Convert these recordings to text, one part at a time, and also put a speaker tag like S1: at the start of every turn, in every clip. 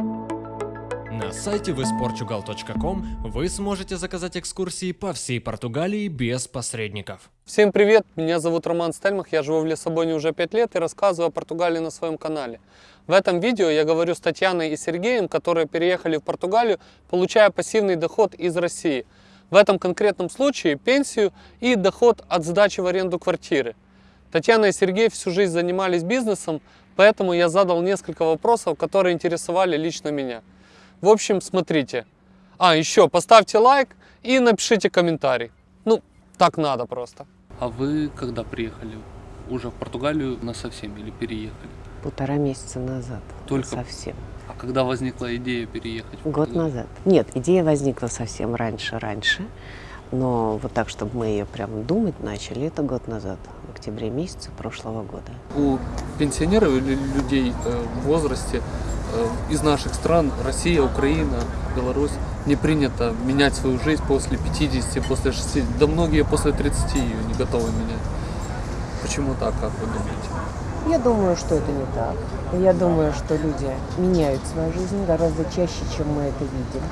S1: На сайте visportugal.com вы сможете заказать экскурсии по всей Португалии без посредников.
S2: Всем привет, меня зовут Роман Стельмах, я живу в Лиссабоне уже 5 лет и рассказываю о Португалии на своем канале. В этом видео я говорю с Татьяной и Сергеем, которые переехали в Португалию, получая пассивный доход из России. В этом конкретном случае пенсию и доход от сдачи в аренду квартиры. Татьяна и Сергей всю жизнь занимались бизнесом, поэтому я задал несколько вопросов, которые интересовали лично меня. В общем, смотрите. А, еще поставьте лайк и напишите комментарий. Ну, так надо просто.
S3: А вы когда приехали? Уже в Португалию на совсем или переехали?
S4: Полтора месяца назад.
S3: Только?
S4: Совсем.
S3: А когда возникла идея переехать?
S4: Год назад. Нет, идея возникла совсем раньше-раньше. Но вот так, чтобы мы ее прям думать начали, это год назад, октябре месяце прошлого года.
S2: у пенсионеров или людей э, в возрасте э, из наших стран, Россия, Украина, Беларусь, не принято менять свою жизнь после 50, после 60, да многие после 30 ее не готовы менять. Почему так, как вы думаете?
S4: Я думаю, что это не так. Я думаю, что люди меняют свою жизнь гораздо чаще, чем мы это видим.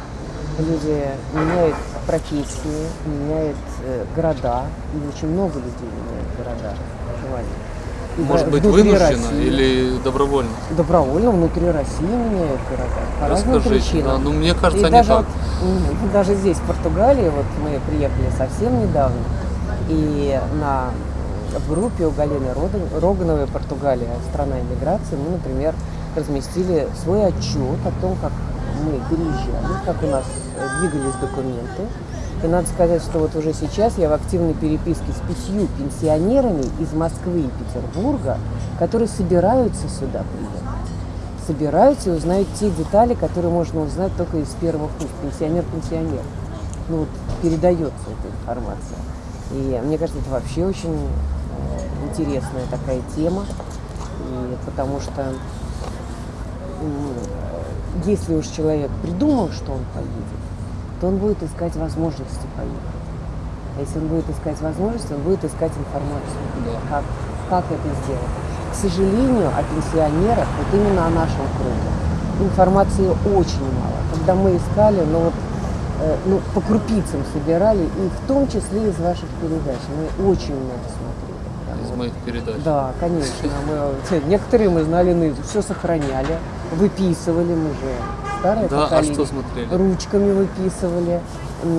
S4: Люди меняют профессии, меняют э, города. И очень много людей меняют города проживания. И
S2: Может
S4: в-
S2: быть вынужденно
S4: России.
S2: или добровольно?
S4: Добровольно внутри России меняют города. По разным
S2: Расскажите.
S4: причинам.
S2: Да, ну мне кажется,
S4: И
S2: не
S4: даже,
S2: так.
S4: вот, даже здесь, в Португалии, вот мы приехали совсем недавно, и на, в группе у Галины Рогановой «Португалия. Страна иммиграции» мы, например, разместили свой отчет о том, как мы переезжали, как у нас двигались документы. И надо сказать, что вот уже сейчас я в активной переписке с пятью пенсионерами из Москвы и Петербурга, которые собираются сюда приехать собираются и узнают те детали, которые можно узнать только из первых уст. Пенсионер-пенсионер. Ну вот передается эта информация. И мне кажется, это вообще очень э, интересная такая тема. И потому что если уж человек придумал, что он поедет, то он будет искать возможности поехать. А если он будет искать возможности, он будет искать информацию,
S2: Да.
S4: как, как это сделать. К сожалению, о пенсионерах, вот именно о нашем круге, информации очень мало. Когда мы искали, ну вот, э, ну, по крупицам собирали, и в том числе из ваших передач. Мы очень много смотрели.
S2: Из
S4: вот.
S2: моих передач.
S4: Да, конечно. Мы, некоторые мы знали наизусть, все сохраняли, выписывали мы же. Старое
S2: Да, а
S4: поколение.
S2: что смотрели?
S4: Ручками выписывали.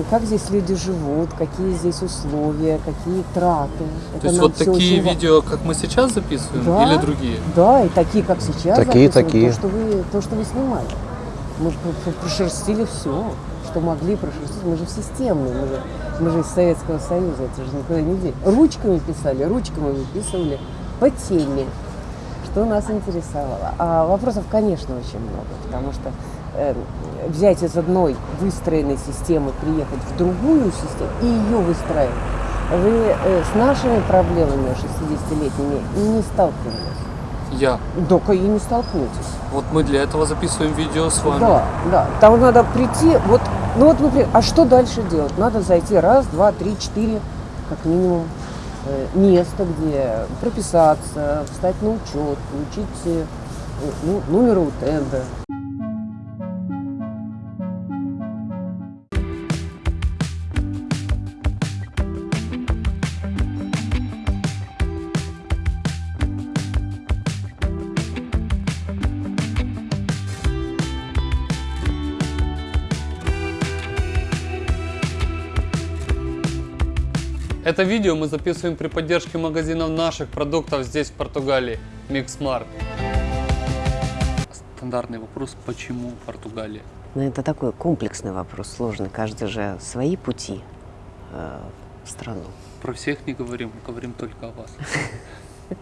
S4: Как здесь люди живут, какие здесь условия, какие траты. Это
S2: То есть вот такие
S4: очень
S2: видео, как мы сейчас записываем,
S4: Да.
S2: или другие?
S4: Да, и такие, как сейчас.
S5: Такие, такие.
S4: То, что вы, то, что вы снимали. Мы прошерстили все, что могли прошерстить. Мы же в системные, мы же, мы же из Советского Союза, это же никуда не деть. Ручками писали, ручками выписывали по теме, что нас интересовало. А вопросов, конечно, очень много, потому что взять из одной выстроенной системы, приехать в другую систему и ее выстраивать, вы э, с нашими проблемами 60-летними не сталкивались.
S2: Я.
S4: Только и не столкнетесь.
S2: Вот мы для этого записываем видео с вами.
S4: Да, да. Там надо прийти, вот, ну вот, например, а что дальше делать? Надо зайти раз, два, три, четыре, как минимум, э, место, где прописаться, встать на учет, получить э, ну, номер УТНД.
S2: Это видео мы записываем при поддержке магазинов наших продуктов здесь, в Португалии. Mix Markt.
S3: Стандартный вопрос, почему Португалия?
S4: Но это такой комплексный вопрос, сложный. Каждый же свои пути э, в страну.
S3: Про всех не говорим, говорим только о вас.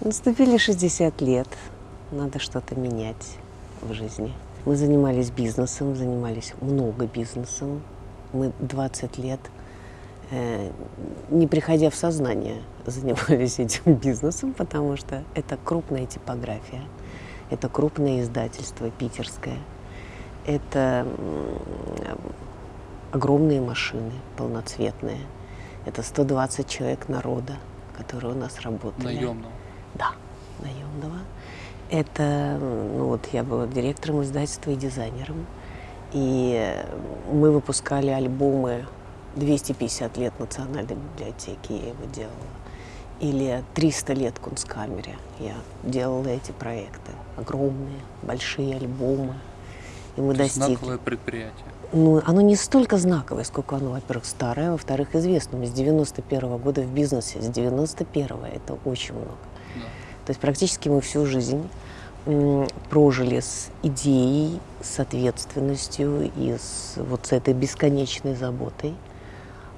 S4: Наступили 60 лет, надо что-то менять в жизни. Мы занимались бизнесом, занимались много бизнесом. Мы 20 лет, не приходя в сознание, занимались этим бизнесом, потому что это крупная типография, это крупное издательство питерское, это огромные машины полноцветные, это 120 человек народа, которые у нас работали.
S3: Наемного.
S4: Да, наемного.
S6: Это, ну вот я была директором издательства и дизайнером. И мы выпускали альбомы 250 лет Национальной библиотеки, я его делала. Или 300 лет Кунсткамере. Я делала эти проекты. Огромные, большие альбомы. И мы
S3: То
S6: достигли.
S3: знаковое предприятие.
S6: Ну, оно не столько знаковое, сколько оно, во-первых, старое, во-вторых, известно. Мы с 91 года в бизнесе, с 91 это очень много.
S3: Да.
S6: То есть практически мы всю жизнь прожили с идеей, с ответственностью и с вот с этой бесконечной заботой.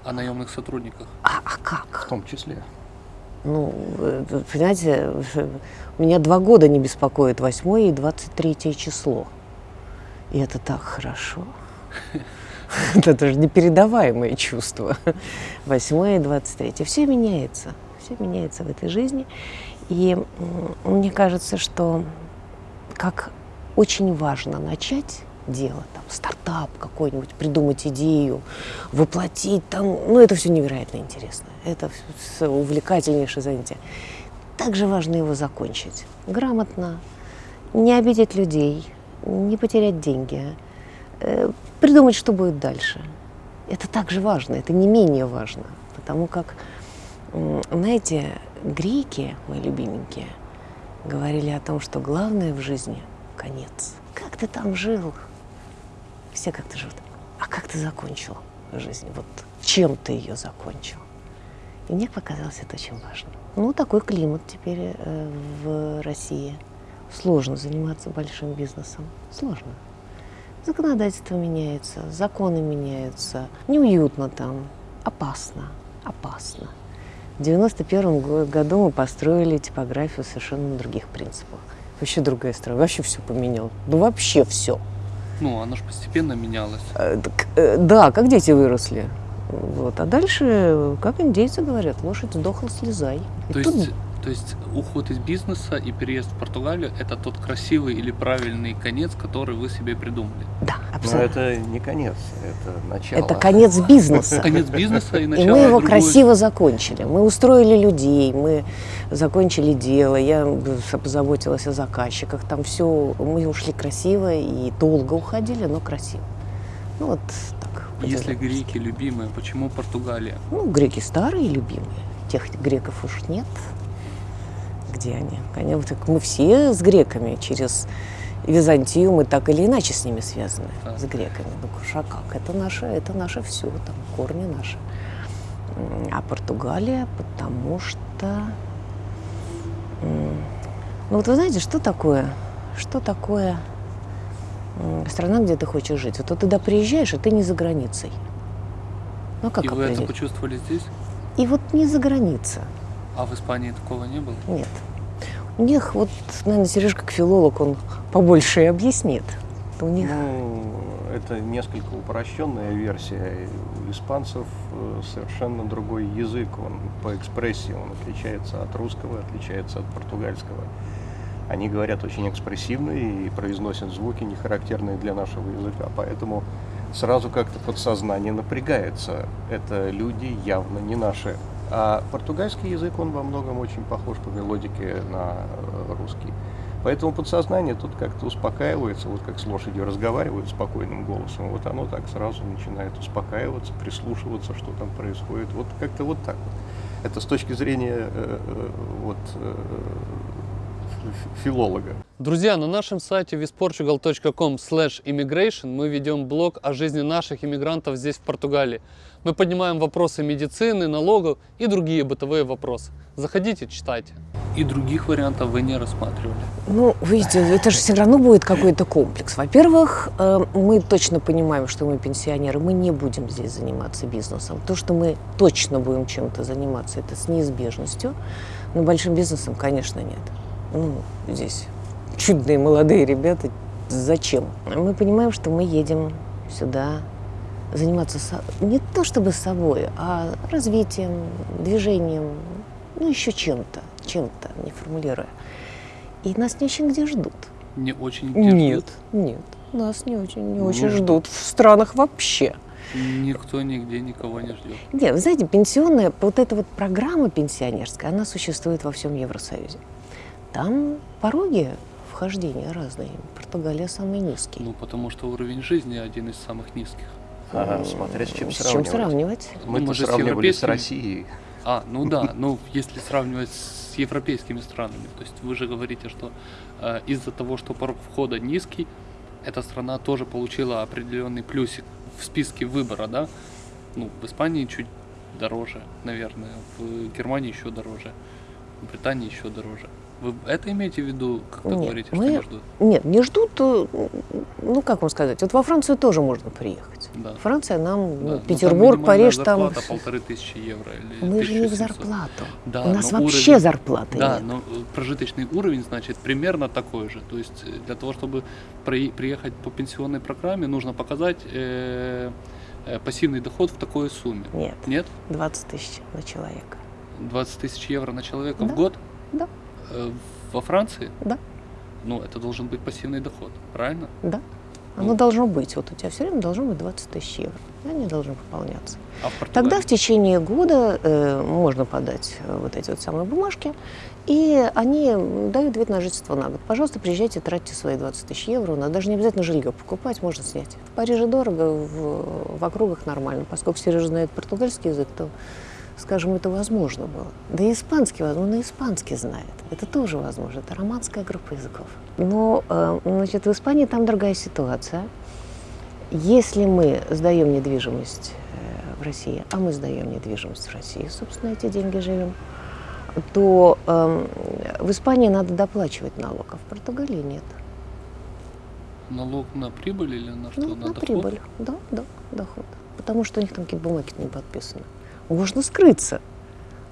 S3: О наемных сотрудниках.
S6: А, а как?
S5: В том числе.
S6: Ну, э, понимаете, меня два года не беспокоит 8 и 23 число. И это так хорошо. Это же непередаваемое чувство. 8 и 23. Все меняется. Все меняется в этой жизни. И мне кажется, что как очень важно начать дело, там, стартап какой-нибудь, придумать идею, воплотить там, ну, это все невероятно интересно. Это всё увлекательнейшее занятие. Также важно его закончить грамотно, не обидеть людей, не потерять деньги, э, придумать, что будет дальше. Это также важно, это не менее важно, потому как, знаете, греки, мои любименькие, говорили о том, что главное в жизни – конец. Как ты там жил? Все как-то живут. А как ты закончил жизнь? Вот чем ты ее закончил? И мне показалось это очень важно. Ну, такой климат теперь э, в России. Сложно заниматься большим бизнесом. Сложно. Законодательство меняется, законы меняются. Неуютно там, опасно, опасно. В 91 го- году мы построили типографию совершенно на других принципах. Вообще другая страна, вообще все поменял. Ну вообще все.
S3: Ну, оно же постепенно менялось.
S6: да, как дети выросли. Вот. А дальше, э, как индейцы говорят, лошадь сдохла, слезай. И
S3: То
S6: тут-
S3: есть, то есть уход из бизнеса и переезд в Португалию – это тот красивый или правильный конец, который вы себе придумали.
S6: да,
S5: Но
S6: абсолютно.
S5: это не конец, это начало.
S6: Это конец бизнеса.
S3: Конец бизнеса и
S6: И
S3: начало
S6: мы его
S3: другой-
S6: красиво закончили. Мы устроили людей, мы закончили дело, я позаботилась о заказчиках. Там все, мы ушли красиво и долго уходили, но красиво. Ну вот так.
S3: Если
S6: по-деловски.
S3: греки любимые, почему Португалия?
S6: Ну, греки старые, любимые. Тех греков уж нет. Где они? Вот так мы все с греками через Византию, мы так или иначе с ними связаны, с греками. Ну, а как? Это наше, это наше все, там корни наши. А Португалия, потому что... Ну вот вы знаете, что такое? Что такое страна, где ты хочешь жить? Вот ты туда приезжаешь, и ты не за границей. Ну как
S3: и вы это почувствовали здесь?
S6: И вот не за граница.
S3: А в Испании такого не было?
S6: Нет. У них вот, наверное, Сереж как филолог, он побольше и объяснит. У них
S5: Ну, это несколько упрощенная версия. У испанцев э, совершенно другой язык. Он по экспрессии, он отличается от русского, отличается от португальского. Они говорят очень экспрессивно и произносят звуки, не характерные для нашего языка. Поэтому сразу как-то подсознание напрягается. Это люди явно не наши. А португальский язык, он во многом очень похож по мелодике на э, русский. Поэтому подсознание тут как-то успокаивается, вот как с лошадью разговаривают спокойным голосом, вот оно так сразу начинает успокаиваться, прислушиваться, что там происходит. Вот как-то вот так вот. Это с точки зрения э, э, вот, филолога.
S2: Друзья, на нашем сайте visportugal.com immigration мы ведем блог о жизни наших иммигрантов здесь, в Португалии. Мы поднимаем вопросы медицины, налогов и другие бытовые вопросы. Заходите, читайте.
S3: И других вариантов вы не рассматривали?
S6: Ну, видите, это же все равно будет какой-то комплекс. Во-первых, э, мы точно понимаем, что мы пенсионеры, мы не будем здесь заниматься бизнесом. То, что мы точно будем чем-то заниматься, это с неизбежностью. Но большим бизнесом, конечно, нет. Ну, здесь чудные молодые ребята. Зачем? Мы понимаем, что мы едем сюда заниматься со- не то чтобы собой, а развитием, движением, ну еще чем-то, чем-то, не формулируя. И нас не очень где ждут.
S3: Не очень где
S6: Нет,
S3: ждут?
S6: нет, нас не очень, не
S3: Ну,
S6: очень ждут в странах вообще.
S3: Никто нигде никого не ждет.
S6: Нет, вы знаете, пенсионная, вот эта вот программа пенсионерская, она существует во всем Евросоюзе. Там пороги вхождения разные. Португалия самый низкий.
S3: Ну, потому что уровень жизни один из самых низких.
S5: Ага, смотря с чем
S6: С чем
S5: сравнивать.
S6: сравнивать?
S5: Мы
S3: Ну,
S5: то
S3: же с
S5: сравнивали с
S3: европейскими.
S5: Россией.
S3: А, ну да, ну если сравнивать с европейскими странами, то есть вы же говорите, что э, из-за того, что порог входа низкий, эта страна тоже получила определенный плюсик в списке выбора, да? Ну, в Испании чуть дороже, наверное, в Германии еще дороже, в Британии еще дороже. Вы это имеете в виду, когда
S6: Нет,
S3: говорите, что
S6: мы-
S3: не ждут?
S6: Нет, не ждут, э, ну как вам сказать, вот во Францию тоже можно приехать.
S3: Да.
S6: Франция нам,
S3: Да,
S6: ну,
S3: ну, там
S6: Петербург,
S3: минимальная
S6: Париж, там...
S3: зарплата полторы тысячи евро или
S6: Мы же не в
S3: 1700.
S6: зарплату.
S3: Да,
S6: У нас вообще
S3: уровень-
S6: зарплаты
S3: Да,
S6: нет.
S3: но э, прожиточный уровень, значит, примерно такой же. То есть э, для того, чтобы прои- приехать по пенсионной программе, нужно показать э, пассивный доход в такой сумме.
S6: Нет,
S3: Нет?
S6: 20 тысяч на человека.
S3: 20 тысяч евро на человека
S6: Да.
S3: в год?
S6: Да.
S3: Э, во Франции?
S6: Да.
S3: Ну, это должен быть пассивный доход, правильно?
S6: Да. Оно
S3: Ну.
S6: должно быть. Вот у тебя все время должно быть 20 тысяч евро. И Они должны пополняться.
S3: А в?
S6: Тогда в течение года э, можно подать э, вот эти вот самые бумажки, и они дают вид на жительство на год. Пожалуйста, приезжайте, тратьте свои 20 тысяч евро. Но даже не обязательно жилье покупать, можно снять. В Париже дорого, в, в округах нормально. Поскольку Сережа знает португальский язык, то, скажем, это возможно было. Да и испанский, возможно, и испанский знает. Это тоже возможно. Это романская группа языков. Но, э, значит, в Испании там другая ситуация. Если мы сдаем недвижимость э, в России, а мы сдаем недвижимость в России, собственно, эти деньги живем, то эм, в Испании надо доплачивать налог, а в Португалии нет.
S3: Налог на прибыль или на что?
S6: Ну, на,
S3: доход?
S6: прибыль. Да, да, доход. Потому что у них там какие-то бумаги не подписаны. Можно скрыться,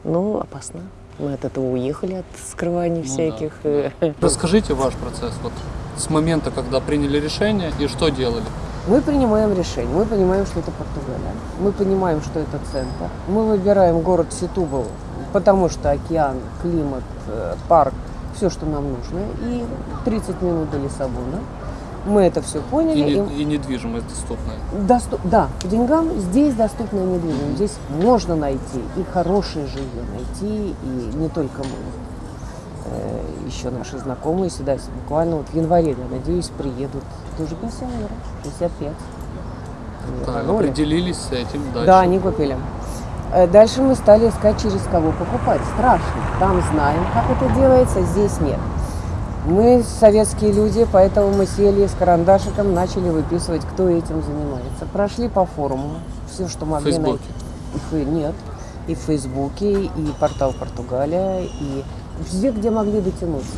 S6: но опасно. Мы от этого уехали, от скрываний
S3: Ну да,
S6: всяких.
S3: да.
S6: э,
S3: Расскажите ваш процесс вот с момента, когда приняли решение и что делали.
S4: Мы принимаем решение, мы понимаем, что это Португалия, мы понимаем, что это центр. Мы выбираем город Ситубал, потому что океан, климат, э, парк, все, что нам нужно. И 30 минут до Лиссабона. Мы это все поняли. и-
S3: не- и недвижимость доступная.
S4: Доступ- да, по деньгам здесь доступная недвижимость. Здесь можно найти и хорошее жилье найти, и не только мы. Э, еще наши знакомые сюда буквально вот в январе, я надеюсь, приедут тоже пенсионеры, 65. Они
S3: Так,
S4: рванули.
S3: определились с этим дальше.
S4: Да, они купили. Э, Дальше мы стали искать, через кого покупать. Страшно. Там знаем, как это делается, здесь нет. Мы советские люди, поэтому мы сели с карандашиком, начали выписывать, кто этим занимается. Прошли по форуму, все, что могли
S3: Фейсбуке.
S4: найти. И Нет. И в Фейсбуке, и портал Португалия, и везде, где могли дотянуться.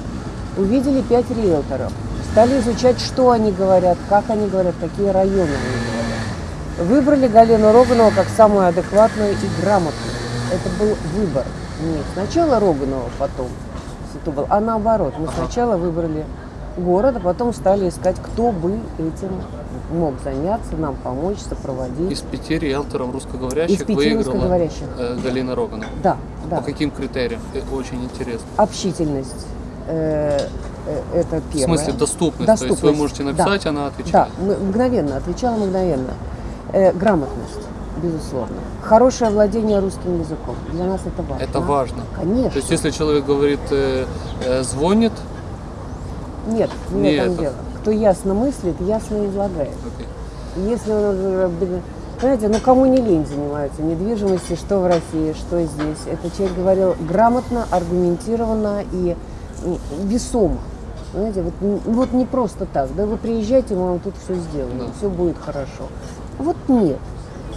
S4: Увидели пять риэлторов. Стали изучать, что они говорят, как они говорят, какие районы они говорят. Выбрали Галину Роганову как самую адекватную и грамотную. Это был выбор. Не сначала Роганова, потом Ситубал, а наоборот. Мы сначала выбрали город, а потом стали искать, кто бы этим мог заняться, нам помочь, сопроводить.
S3: Из пяти риэлторов русскоговорящих
S4: Из пяти
S3: выиграла
S4: русскоговорящих.
S3: э, Галина Роганова.
S4: Да, да.
S3: По каким критериям? Очень интересно.
S4: Общительность. э, э, это
S3: В
S4: первое.
S3: смысле доступность. То есть вы
S4: Доступность,
S3: можете
S4: да.
S3: написать, она
S4: Да,
S3: отвечает.
S4: м- мгновенно, отвечала мгновенно. Грамотность, безусловно. Хорошее владение русским языком. Для нас это важно.
S3: Это важно.
S4: Конечно.
S3: То есть если человек говорит, э, э, звонит,
S4: Нет, не
S3: Не это.
S4: дело. Кто ясно мыслит, ясно излагает.
S3: окей.
S4: Если он, знаете, ну кому не лень занимаются недвижимостью, что в России, что здесь. Этот человек говорил грамотно, аргументированно и м, весомо. Знаете, вот, вот не просто так, да, вы приезжайте, мы вам тут все сделаем,
S3: Да.
S4: все будет хорошо. Вот нет.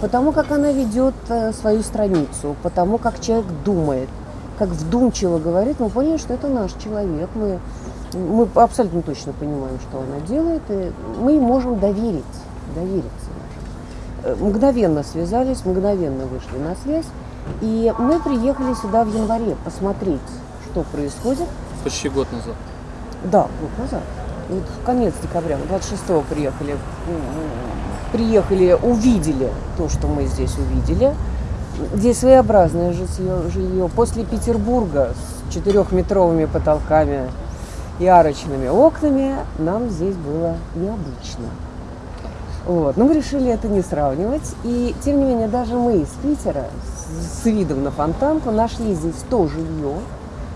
S4: Потому как она ведет э, свою страницу, потому как человек думает, как вдумчиво говорит, мы поняли, что это наш человек. Мы, мы абсолютно точно понимаем, что она делает, и мы можем доверить, довериться. Э, Мгновенно связались, мгновенно вышли на связь, и мы приехали сюда в январе посмотреть, что происходит.
S3: Почти год назад.
S4: Да, год назад. Вот в конец декабря, 26-го приехали. Приехали, увидели то, что мы здесь увидели. Здесь своеобразное житье, жилье. После Петербурга с четырехметровыми потолками и арочными окнами нам здесь было необычно. Вот. Но мы решили это не сравнивать. И, тем не менее, даже мы из Питера с видом на фонтанку нашли здесь то жилье,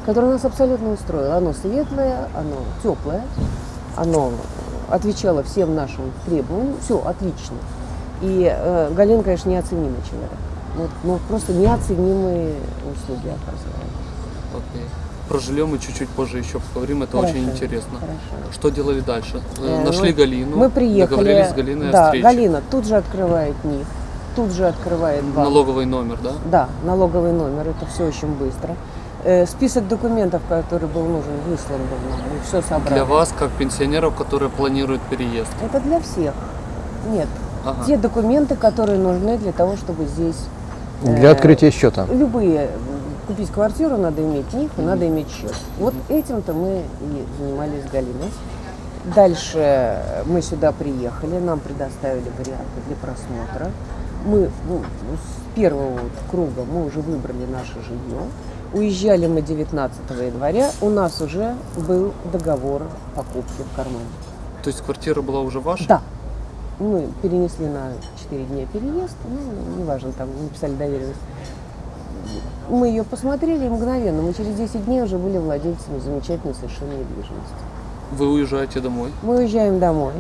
S4: которое нас абсолютно устроило. Оно светлое, оно теплое, оно отвечало всем нашим требованиям. Все отлично. И э, Галина, конечно, неоценимый человек. Вот, ну, просто неоценимые услуги оказывает.
S3: Окей. Про жилье мы чуть-чуть позже еще поговорим, это
S4: Хорошо,
S3: очень интересно.
S4: хорошо.
S3: Что делали дальше? Э,
S4: Э,
S3: Нашли
S4: вот
S3: Галину,
S4: Мы приехали.
S3: договорились с Галиной
S4: да,
S3: о встрече.
S4: Галина тут же открывает НИФ, тут же открывает банк.
S3: Налоговый номер, да?
S4: Да, налоговый номер, это все очень быстро. Э, список документов, который был нужен, выслан был нам, мы все собрали.
S3: Для вас, как пенсионеров, которые планируют переезд.
S4: Это для всех. Нет,
S3: Ага.
S4: те документы, которые нужны для того, чтобы здесь... э,
S5: Для открытия счета.
S4: Любые. м, Купить квартиру надо иметь НИФ и надо иметь счет. Вот этим-то мы и занимались с Галиной. Дальше мы сюда приехали, нам предоставили варианты для просмотра. Мы ну, с первого вот круга мы уже выбрали наше жилье. Уезжали мы 19 января, у нас уже был договор покупки в кармане.
S3: То есть квартира была уже ваша?
S4: Да. Мы перенесли на 4 дня переезд, ну, неважно, там написали доверенность. Мы ее посмотрели и мгновенно, мы через 10 дней уже были владельцами замечательной совершенно недвижимости.
S3: Вы уезжаете домой?
S4: Мы уезжаем домой,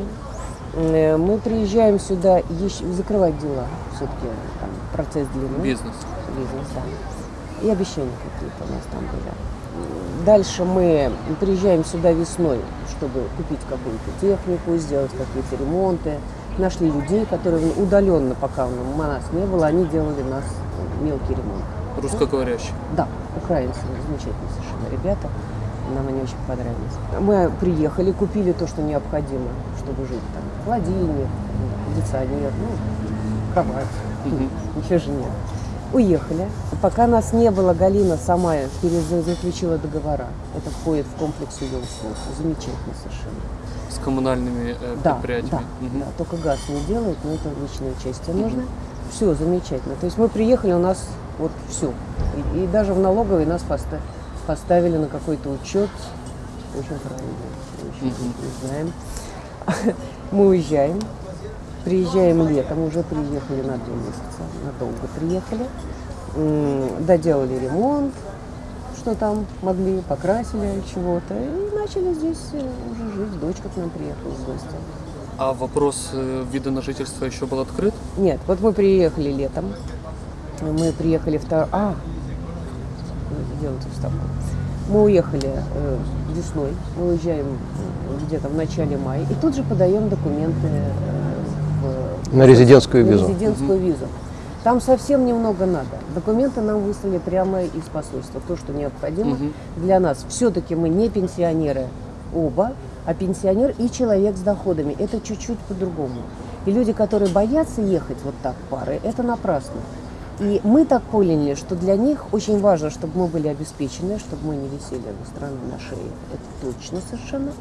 S4: э, мы приезжаем сюда еще закрывать дела, все-таки процесс длинный.
S3: Бизнес.
S4: Бизнес, да. И обещания какие-то у нас там были. Дальше мы приезжаем сюда весной, чтобы купить какую-то технику, сделать какие-то ремонты. Нашли людей, которые удаленно, пока у нас не было, они делали нас мелкий ремонт.
S3: Русскоговорящий.
S4: Да, украинцы, замечательные совершенно ребята. Нам они очень понравились. Мы приехали, купили то, что необходимо, чтобы жить там. Холодильник, кондиционер, ну, кровать. Ничего же нет. Уехали. Пока нас не было, Галина сама заключила договора. Это входит в комплекс ее услуг. Замечательно совершенно.
S3: С коммунальными э,
S4: Да,
S3: предприятиями.
S4: да,
S3: Мгм.
S4: да, только газ не делают, но это личное участие нужно. Все замечательно. То есть мы приехали, у нас вот все. И, и даже в налоговой нас поста- поставили на какой-то учет. Очень правильно. Очень не знаем. Мы уезжаем. Приезжаем летом, уже приехали на два месяца, надолго приехали. Доделали ремонт, что там могли, покрасили чего-то. И начали здесь э, уже жить. Дочка к нам приехала в гости.
S3: А вопрос э, вида на жительство еще был открыт?
S4: Нет, вот мы приехали летом. Мы приехали втор... А, делайте вставку. Мы уехали э, весной, мы уезжаем э, где-то в начале мая, и тут же подаем документы э,
S5: На резидентскую
S4: на
S5: визу.
S4: резидентскую визу. Там совсем немного надо. Документы нам выслали прямо из посольства, то, что необходимо
S3: Мгм.
S4: для нас. Все-таки мы не пенсионеры оба, а пенсионер и человек с доходами. Это чуть-чуть по-другому. И люди, которые боятся ехать вот так парой, это напрасно. И мы так поняли, что для них очень важно, чтобы мы были обеспечены, чтобы мы не висели у страны на шее. Это точно совершенно.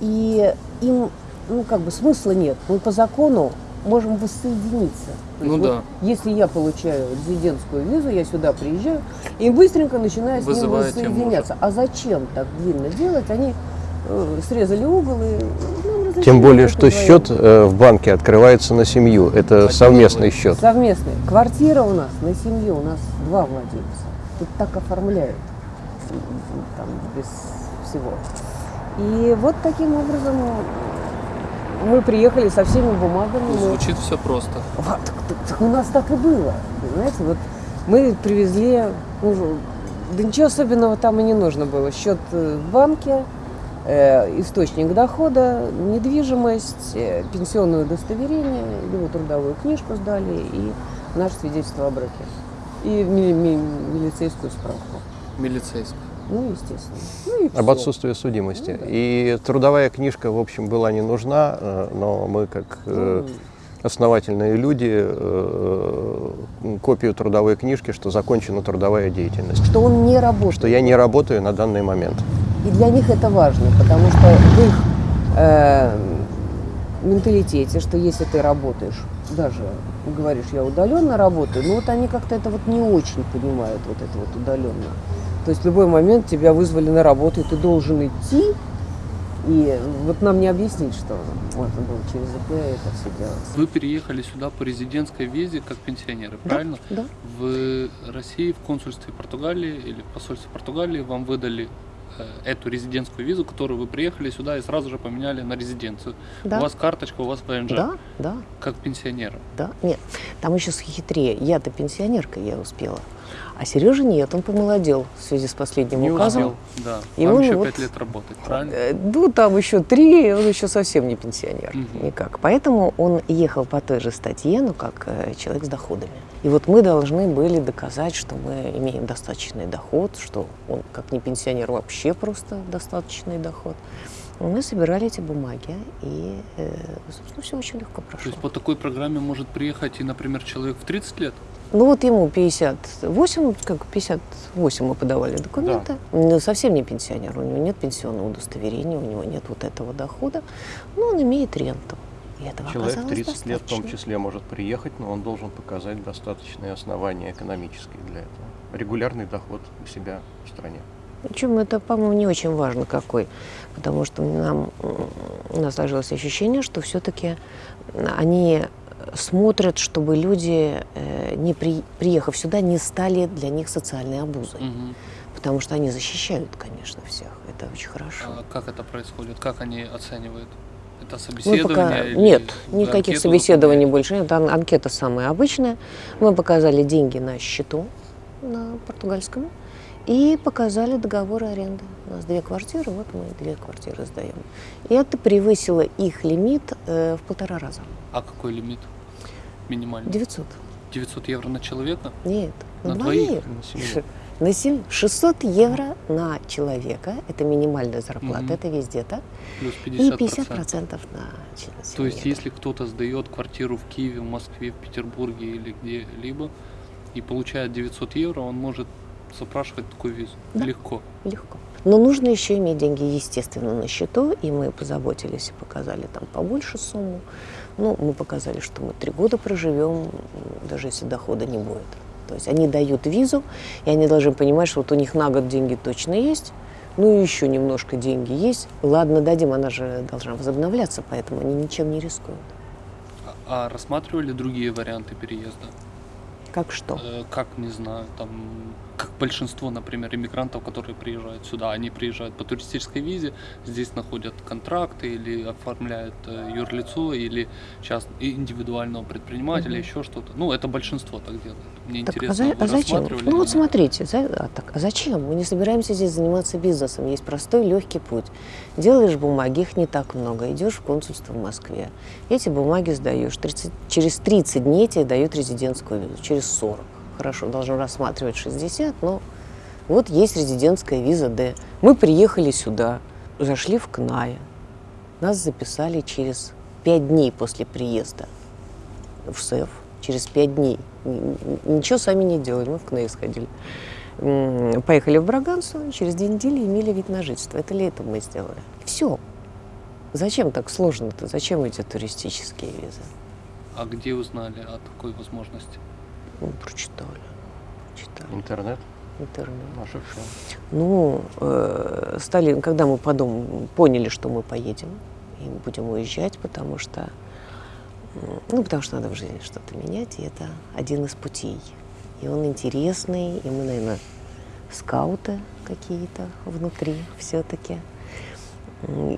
S4: И им, ну, как бы смысла нет. Мы по закону можем воссоединиться.
S3: Ну да.
S4: вот Если я получаю резидентскую визу, я сюда приезжаю и быстренько начинаю с ним воссоединяться. А зачем так длинно делать? Они э, срезали угол и нам разрешили
S5: Тем более, что
S4: вдвоем.
S5: счет э, в банке открывается на семью. Это
S3: Один
S5: совместный счет.
S4: Совместный. Квартира у нас на семью, у нас два владельца. Тут так оформляют, там, без всего. И вот таким образом мы приехали со всеми бумагами.
S3: Ну,
S4: мы-
S3: звучит все просто.
S4: Вот, так, так- так у нас так и было. Понимаете, вот мы привезли, ну, да ничего особенного там и не нужно было. Счет в банке, э, источник дохода, недвижимость, э, пенсионное удостоверение, его трудовую книжку сдали и наше свидетельство о браке. И ми- ми- милицейскую справку.
S3: Милицейский.
S4: Ну, естественно. Ну,
S5: Об отсутствии судимости. И трудовая книжка, в общем, была не нужна, э, но мы, как э,
S4: Ну,
S5: основательные люди, э, копию трудовой книжки, что закончена трудовая деятельность.
S4: Что он не работает.
S5: Что я не работаю на данный момент.
S4: И для них это важно, потому что в их э, менталитете, что если ты работаешь, даже говоришь, я удаленно работаю, ну вот они как-то это вот не очень понимают, вот это вот удаленно. То есть в любой момент тебя вызвали на работу, и ты должен идти И вот нам не объяснить, что можно было через ИП это все делать.
S3: Вы переехали сюда по резидентской визе как пенсионеры,
S6: Да,
S3: правильно?
S6: да.
S3: В России, в консульстве Португалии или в посольстве Португалии вам выдали э, эту резидентскую визу, которую вы приехали сюда и сразу же поменяли на резиденцию.
S6: Да.
S3: У вас карточка, у вас ВНЖ,
S6: Да, да,
S3: как пенсионера.
S6: да. Нет, там еще хитрее. Я-то пенсионерка, я успела. А Сережа нет, он помолодел в связи с последним
S5: Не
S6: указом.
S5: успел.
S3: Да,
S6: Ему
S3: вам еще
S6: вот-
S3: пять лет работать, правильно?
S6: Э, Ну, там еще три, и он еще совсем не пенсионер.
S3: Мгм.
S6: Никак. Поэтому он ехал по той же статье, ну, как э, человек с доходами. И вот мы должны были доказать, что мы имеем достаточный доход, что он, как не пенсионер, вообще просто достаточный доход. Мы собирали эти бумаги, и, э, собственно, все очень легко
S3: То
S6: прошло.
S3: есть по такой программе может приехать и, например, человек в 30 лет?
S6: Ну вот ему 58, как 58 мы подавали документы. Ну, совсем не пенсионер, у него нет пенсионного удостоверения, у него нет вот этого дохода, но он имеет ренту. И этого
S5: Человек
S6: оказалось
S5: 30 лет в том
S6: достаточно.
S5: числе может приехать, но он должен показать достаточные основания экономические для этого. Регулярный доход у себя в стране.
S6: Причем это, по-моему, не очень важно какой, потому что нам, у нас сложилось ощущение, что все-таки они смотрят, чтобы люди, э, не при- приехав сюда, не стали для них социальной обузой.
S3: Мгм.
S6: Потому что они защищают, конечно, всех. Это очень хорошо.
S3: А как это происходит? Как они оценивают? Это
S6: Мы
S3: собеседование?
S6: пока...
S3: или
S6: Нет, никаких
S3: анкету
S6: собеседований
S3: заполняете?
S6: больше нет. Ан- Анкета самая обычная. Мы показали деньги на счету на португальском и показали договор аренды. У нас две квартиры, вот мы две квартиры сдаем. И это превысило их лимит э, в полтора раза.
S3: А какой лимит минимальный?
S6: 900.
S3: 900 евро на человека?
S6: Нет, на,
S3: На двоих?
S6: двоих.
S5: На семью.
S6: На семь- 600 евро на человека. Это минимальная зарплата,
S3: Мгм.
S6: это везде так.
S3: Плюс
S6: И
S3: 50%.
S6: 50% на член
S3: То есть, если кто-то сдает квартиру в Киеве, в Москве, в Петербурге или где-либо и получает 900 евро, он может запрашивать такую визу.
S6: Да.
S3: Легко.
S6: Легко. Но нужно еще иметь деньги, естественно, на счету, и мы позаботились и показали там побольше сумму. Ну, мы показали, что мы три года проживем, даже если дохода не будет. То есть они дают визу, и они должны понимать, что вот у них на год деньги точно есть, ну и еще немножко деньги есть. Ладно, дадим, она же должна возобновляться, поэтому они ничем не рискуют.
S3: А, а рассматривали другие варианты переезда?
S6: Как что?
S3: Э, как, не знаю, там, как большинство, например, иммигрантов, которые приезжают сюда, они приезжают по туристической визе, здесь находят контракты или оформляют э, юрлицо или и индивидуального предпринимателя,
S6: Мгм.
S3: еще что-то. Ну, это большинство так делает. Мне
S6: Так, а,
S3: интересно,
S6: за-
S3: вы
S6: а зачем? Ну вот смотрите, за- а, так, а зачем? Мы не собираемся здесь заниматься бизнесом. Есть простой, легкий путь. Делаешь бумаги, их не так много. Идешь в консульство в Москве. Эти бумаги сдаешь. 30 через 30 дней тебе дают резидентскую визу. Через 40. Хорошо, должен рассматривать 60, но вот есть резидентская виза Д. Мы приехали сюда, зашли в КНАе. Нас записали через 5 дней после приезда в СЭФ. Через 5 дней. Ничего сами не делали, мы в КНАИ сходили. Поехали в Браганцу, через две недели имели вид на жительство. Это летом мы сделали. Все. Зачем так сложно-то? Зачем эти туристические визы?
S3: А где узнали о такой возможности?
S6: Ну, прочитали. Читали.
S5: Интернет,
S6: Интернет.
S5: наше все.
S6: Ну, э, стали, когда мы подумали, поняли, что мы поедем и будем уезжать, потому что, ну, потому что надо в жизни что-то менять, и это один из путей. И он интересный, и мы, наверное, скауты какие-то внутри все-таки.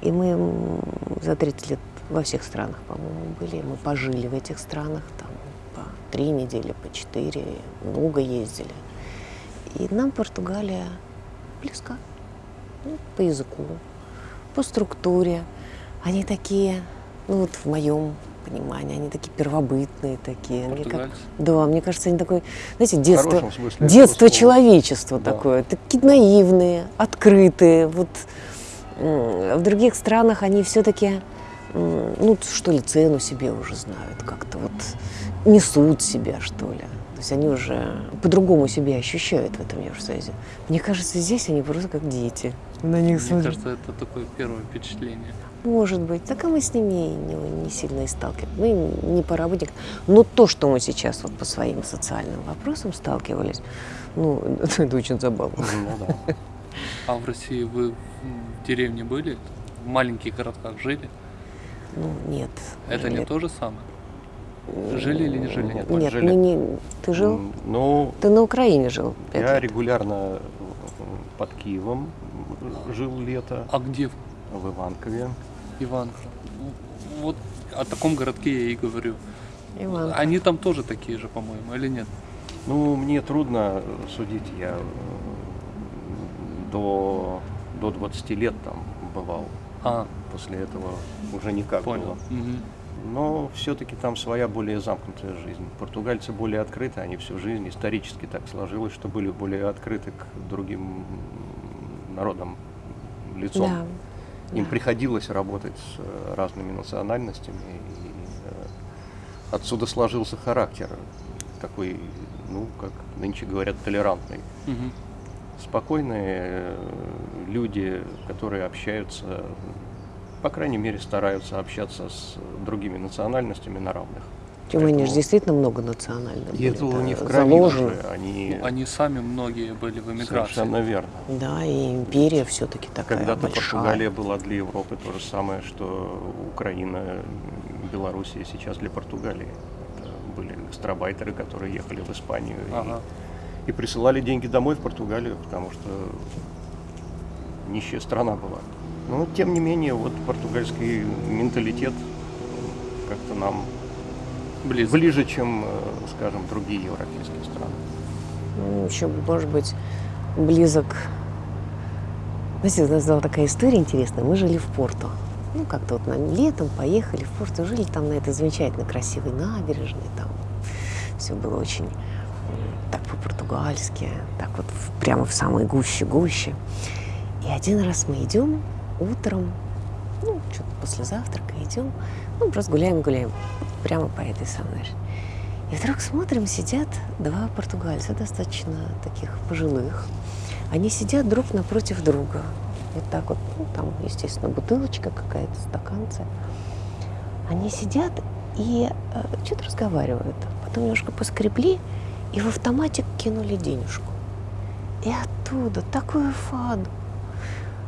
S6: И мы за 30 лет во всех странах, по-моему, были. Мы пожили в этих странах, там, три недели, по четыре, много ездили. И нам Португалия близка. Ну, по языку, по структуре. Они такие, ну вот в моем понимании, они такие первобытные такие. Мне как- да, мне кажется, они такой, знаете, детство, детство человечества
S5: Да.
S6: такое. Такие наивные, открытые. Вот в других странах они все-таки, ну, что ли, цену себе уже знают, как-то вот несут себя, что ли. То есть они уже по-другому себя ощущают в этом Евросоюзе. Мне кажется, здесь они просто как дети. На них
S3: Мне
S6: смотрят.
S3: кажется, это такое первое впечатление.
S6: Может быть. Так а мы с ними не, не сильно и сталкивались. Мы не по работе. Но то, что мы сейчас вот по своим социальным вопросам сталкивались, ну, это очень забавно.
S5: Ну да.
S3: А в России вы в деревне были? в маленьких городках жили?
S6: Ну, нет.
S3: Это не
S6: нет.
S3: то же самое? Жили или не жили?
S5: Нет, мы
S6: Нет,
S5: жили.
S6: мы не... Ты жил?
S5: Ну,
S6: Ты на Украине жил
S5: я
S6: лет.
S5: регулярно э, под Киевом жил лето,
S3: А где в
S5: Иванкове.
S3: Иванка? Вот о таком городке я и говорю.
S6: Иван.
S3: Они там тоже такие же, по-моему, или нет?
S5: Ну, мне трудно судить, я э, до, до 20 лет там бывал.
S3: А,
S5: После этого уже никак
S3: понял.
S5: было.
S3: Мгм.
S5: Но все-таки там своя более замкнутая жизнь. Португальцы более открыты, они всю жизнь исторически так сложилось, что были более открыты к другим народам лицом.
S6: Да.
S5: Им
S6: да.
S5: приходилось работать с э, разными национальностями, и э, отсюда сложился характер такой, ну, как нынче говорят, толерантный.
S3: Мгм.
S5: Спокойные э, люди, которые общаются, по крайней мере, стараются общаться с другими национальностями на равных.
S6: Же
S5: Поэтому-
S6: действительно многонационально.
S5: И это у них в крови
S6: заложено.
S5: уже, они,
S3: Ну, Они сами многие были в эмиграции.
S5: совершенно верно.
S6: Да, и империя все-таки такая
S5: Когда-то
S6: большая.
S5: Португалия была для Европы то же самое, что Украина, Белоруссия сейчас для Португалии. Это были гастробайтеры, которые ехали в Испанию и-
S3: Ага.
S5: и, присылали деньги домой в Португалию, потому что нищая страна была. Но тем не менее, вот португальский менталитет как-то нам
S3: Близко.
S5: ближе, чем, э, скажем, другие европейские страны.
S6: Ну, еще, может быть, близок. Знаете, у нас была такая история интересная. Мы жили в Порту. Ну, как-то вот нам летом поехали в Порту, жили там на этой замечательно красивой набережной. Там все было очень так по-португальски, так вот прямо в самой гуще-гуще. И один раз мы идем утром, ну, что-то после завтрака идем, ну, просто гуляем-гуляем прямо по этой набережной. И вдруг смотрим, сидят два португальца, достаточно таких пожилых. Они сидят друг напротив друга. Вот так вот, ну, там, естественно, бутылочка какая-то, стаканцы. Они сидят и э, что-то разговаривают. Потом немножко поскребли и в автоматик кинули денежку. И оттуда такую фаду.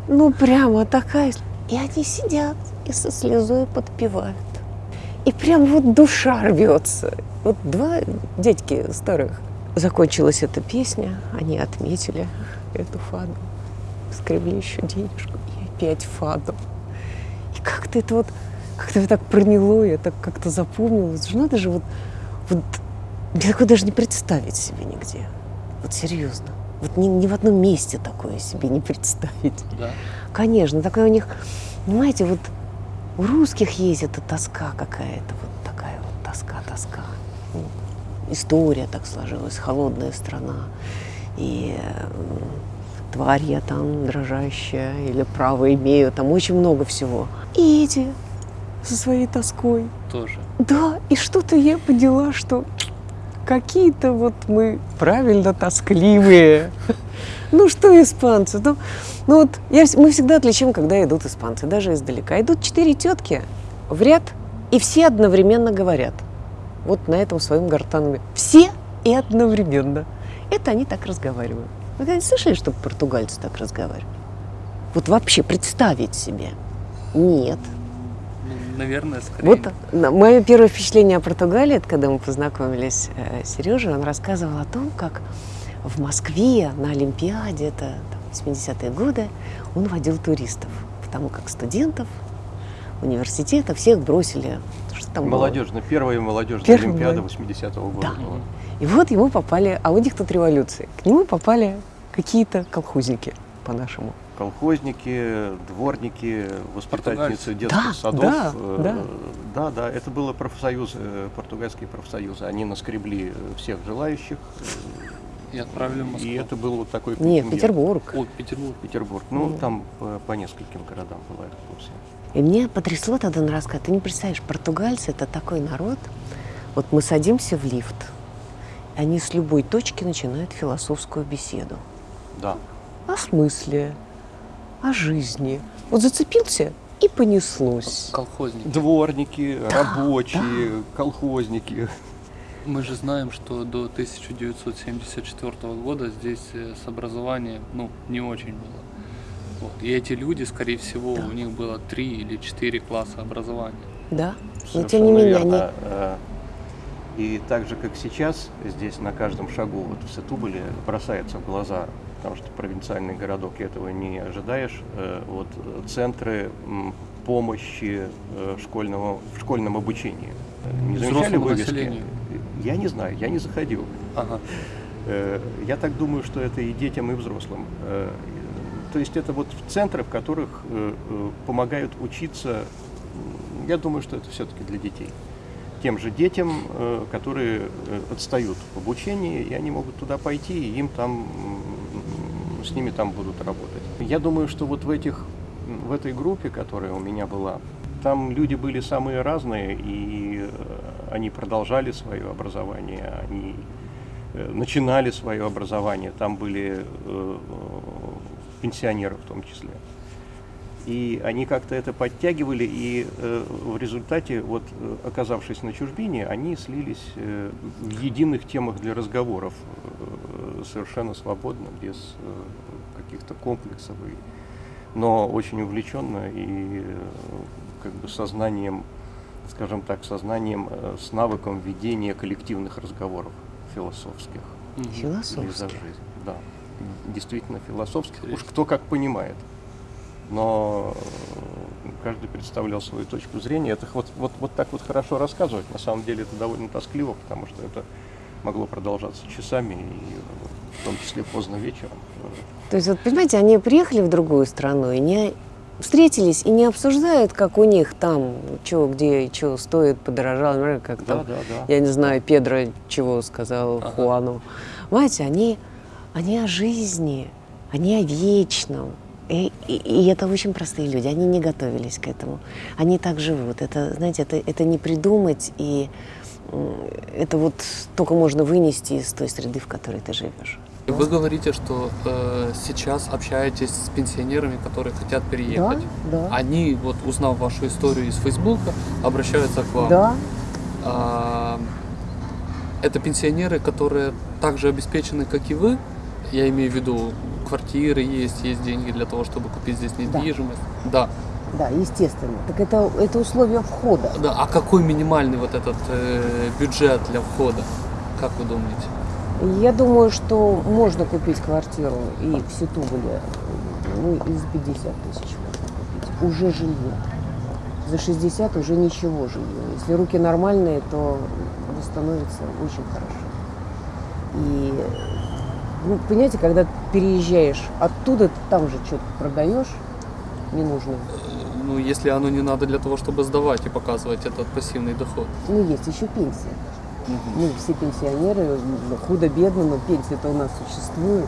S6: Ну, прямо такая. И они сидят и со слезой подпевают. И прям вот душа рвется. Вот два дядьки старых. Закончилась эта песня, они отметили эту фаду, скребли еще денежку и опять фаду. И как-то это вот, как-то так проняло, я так как-то запомнила. Это же надо же вот, вот, я такое даже не представить себе нигде. Вот серьезно. Вот ни, ни в одном месте такое себе не представить.
S3: Да.
S6: Конечно, такая у них, понимаете, вот у русских есть эта тоска какая-то, вот такая вот тоска, тоска. Ну, история так сложилась, холодная страна. И м, тварь я там дрожащая, или право имею, там очень много всего. И эти со своей тоской.
S3: Тоже.
S6: Да, и что-то я поняла, что какие-то вот мы правильно тоскливые. Ну что испанцы? Ну, ну вот я, мы всегда отличим, когда идут испанцы, даже издалека. Идут четыре тетки в ряд, и все одновременно говорят. Вот на этом своем гортанном. Все и одновременно. Это они так разговаривают. Вы когда слышали, чтобы португальцы так разговаривали? Вот вообще представить себе? Нет.
S3: Наверное, скорее.
S6: Вот мое первое впечатление о Португалии, это когда мы познакомились э, с Сережей, он рассказывал о том, как в Москве на Олимпиаде, это там, 80-е годы, он водил туристов, потому как студентов университета всех бросили. Что там было?
S5: Молодежная, первая молодежная
S6: Первая
S5: Олимпиада
S6: молодежь.
S5: 80-го года
S6: Да.
S5: была.
S6: И вот ему попали, а у них тут революция, к нему попали какие-то колхозники по-нашему.
S5: Колхозники, дворники, воспитательницы детских
S6: Да,
S5: садов.
S6: да,
S5: Э,
S6: да.
S5: да, да, это было профсоюз, э, португальские профсоюзы. Они наскребли э, всех желающих,
S3: И отправили в Москву.
S5: и это был вот такой
S6: Нет,
S5: контингент.
S6: Петербург.
S3: О, Петербург.
S5: Петербург. Ну,
S6: Мгм.
S5: там по, по нескольким городам была экскурсия.
S6: И мне потрясло тогда на рассказ. Ты не представляешь, португальцы это такой народ. Вот мы садимся в лифт, и они с любой точки начинают философскую беседу.
S5: Да.
S6: О смысле, о жизни. Вот зацепился и понеслось.
S3: Колхозники.
S5: Дворники, рабочие, колхозники.
S3: Мы же знаем, что до 1974 года здесь э, с образованием, ну, не очень было. Вот. И эти люди, скорее всего, у них было три или четыре класса образования.
S6: Да. Но
S5: Совершенно
S6: тем не менее,
S5: верно.
S6: они...
S5: Э, И так же, как сейчас, здесь на каждом шагу вот в Сетубале бросается в глаза, потому что провинциальный городок и этого не ожидаешь, э, вот э, центры помощи э, школьного, в школьном обучении. Не замечали вывески?
S3: населению?
S5: Я не знаю, я не заходил.
S3: Ага.
S5: Я так думаю, что это и детям, и взрослым. То есть это вот центры, в которых помогают учиться. Я думаю, что это все-таки для детей. Тем же детям, которые отстают в обучении, и они могут туда пойти, и им там с ними там будут работать. Я думаю, что вот в этих в этой группе, которая у меня была, там люди были самые разные, и э, они продолжали свое образование, они э, начинали свое образование, там были э, пенсионеры в том числе. И они как-то это подтягивали, и э, в результате, вот, э, оказавшись на чужбине, они слились э, в единых темах для разговоров э, совершенно свободно, без э, каких-то комплексов, и, но очень увлеченно и э, как бы сознанием, скажем так, сознанием, э, с навыком ведения коллективных разговоров философских
S3: Мгм.
S5: или за
S6: Философски.
S5: жизнь. Да, действительно философских. Уж кто как понимает. Но э, каждый представлял свою точку зрения. Это вот, вот, вот так вот хорошо рассказывать. На самом деле это довольно тоскливо, потому что это могло продолжаться часами, и э, в том числе поздно вечером.
S6: То есть, вот, понимаете, они приехали в другую страну и не встретились и не обсуждают, как у них там, что, где, что стоит, подорожало, например, как
S5: Да,
S6: там,
S5: да, да.
S6: я не знаю, Педро чего сказал
S3: Ага.
S6: Хуану. Понимаете, они, они о жизни, они о вечном. И, и- и это очень простые люди, они не готовились к этому. Они так живут. Это, знаете, это, это не придумать, и это вот только можно вынести из той среды, в которой ты живешь.
S3: Вы говорите, что э, сейчас общаетесь с пенсионерами, которые хотят переехать.
S4: Да,
S3: Они, вот узнав вашу историю из Фейсбука, обращаются к вам.
S4: да,
S3: А, это пенсионеры, которые также обеспечены, как и вы. Я имею в виду, квартиры есть, есть деньги для того, чтобы купить здесь недвижимость. Да.
S4: да, естественно. Так это, это условия входа.
S3: да. А какой минимальный вот этот э, бюджет для входа? Как вы думаете?
S4: Я думаю, что можно купить квартиру и в Ситуболе, ну, из 50 тысяч можно купить. Уже жилье. За 60 уже ничего жилье. Если руки нормальные, то становится очень хорошо. И, ну, понимаете, когда переезжаешь оттуда, ты там же что-то продаешь ненужное.
S3: Ну, если оно не надо для того, чтобы сдавать и показывать этот пассивный доход.
S4: Ну, есть еще пенсия. Мы все пенсионеры, м, худо-бедно, но пенсии-то у нас существуют.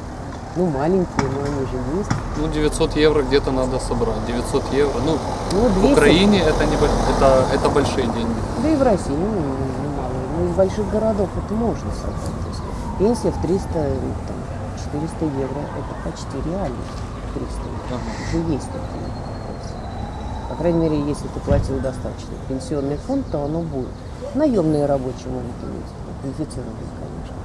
S4: Ну, маленькие, но они же есть.
S3: Ну, 900 евро где-то надо собрать. 900 евро. Ну,
S4: Ну,
S3: в
S4: 200,
S3: Украине это, не, это, это большие деньги.
S4: да и в России, ну, немало. Но из больших городов это можно собрать. Пенсия в 300, ну, там, 400 евро, это почти реально. 300 евро.
S3: Ага.
S4: Уже есть такие пенсии. По крайней мере, если ты платил достаточно пенсионный фонд, то оно будет. Наемные рабочие могут иметь, квалифицированные, конечно,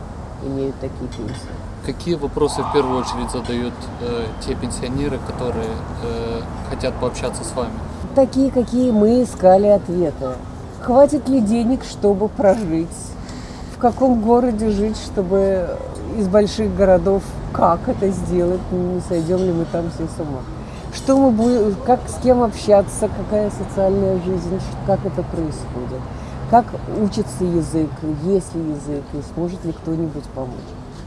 S4: имеют такие пенсии.
S3: Какие вопросы в первую очередь задают э, те пенсионеры, которые э, хотят пообщаться с вами?
S4: Такие, какие мы искали ответы. Хватит ли денег, чтобы прожить? В каком городе жить, чтобы из больших городов как это сделать? Не сойдем ли мы там все с ума? Что мы будем, как с кем общаться, какая социальная жизнь, как это происходит? Как учится язык, есть ли язык, и сможет ли кто-нибудь помочь?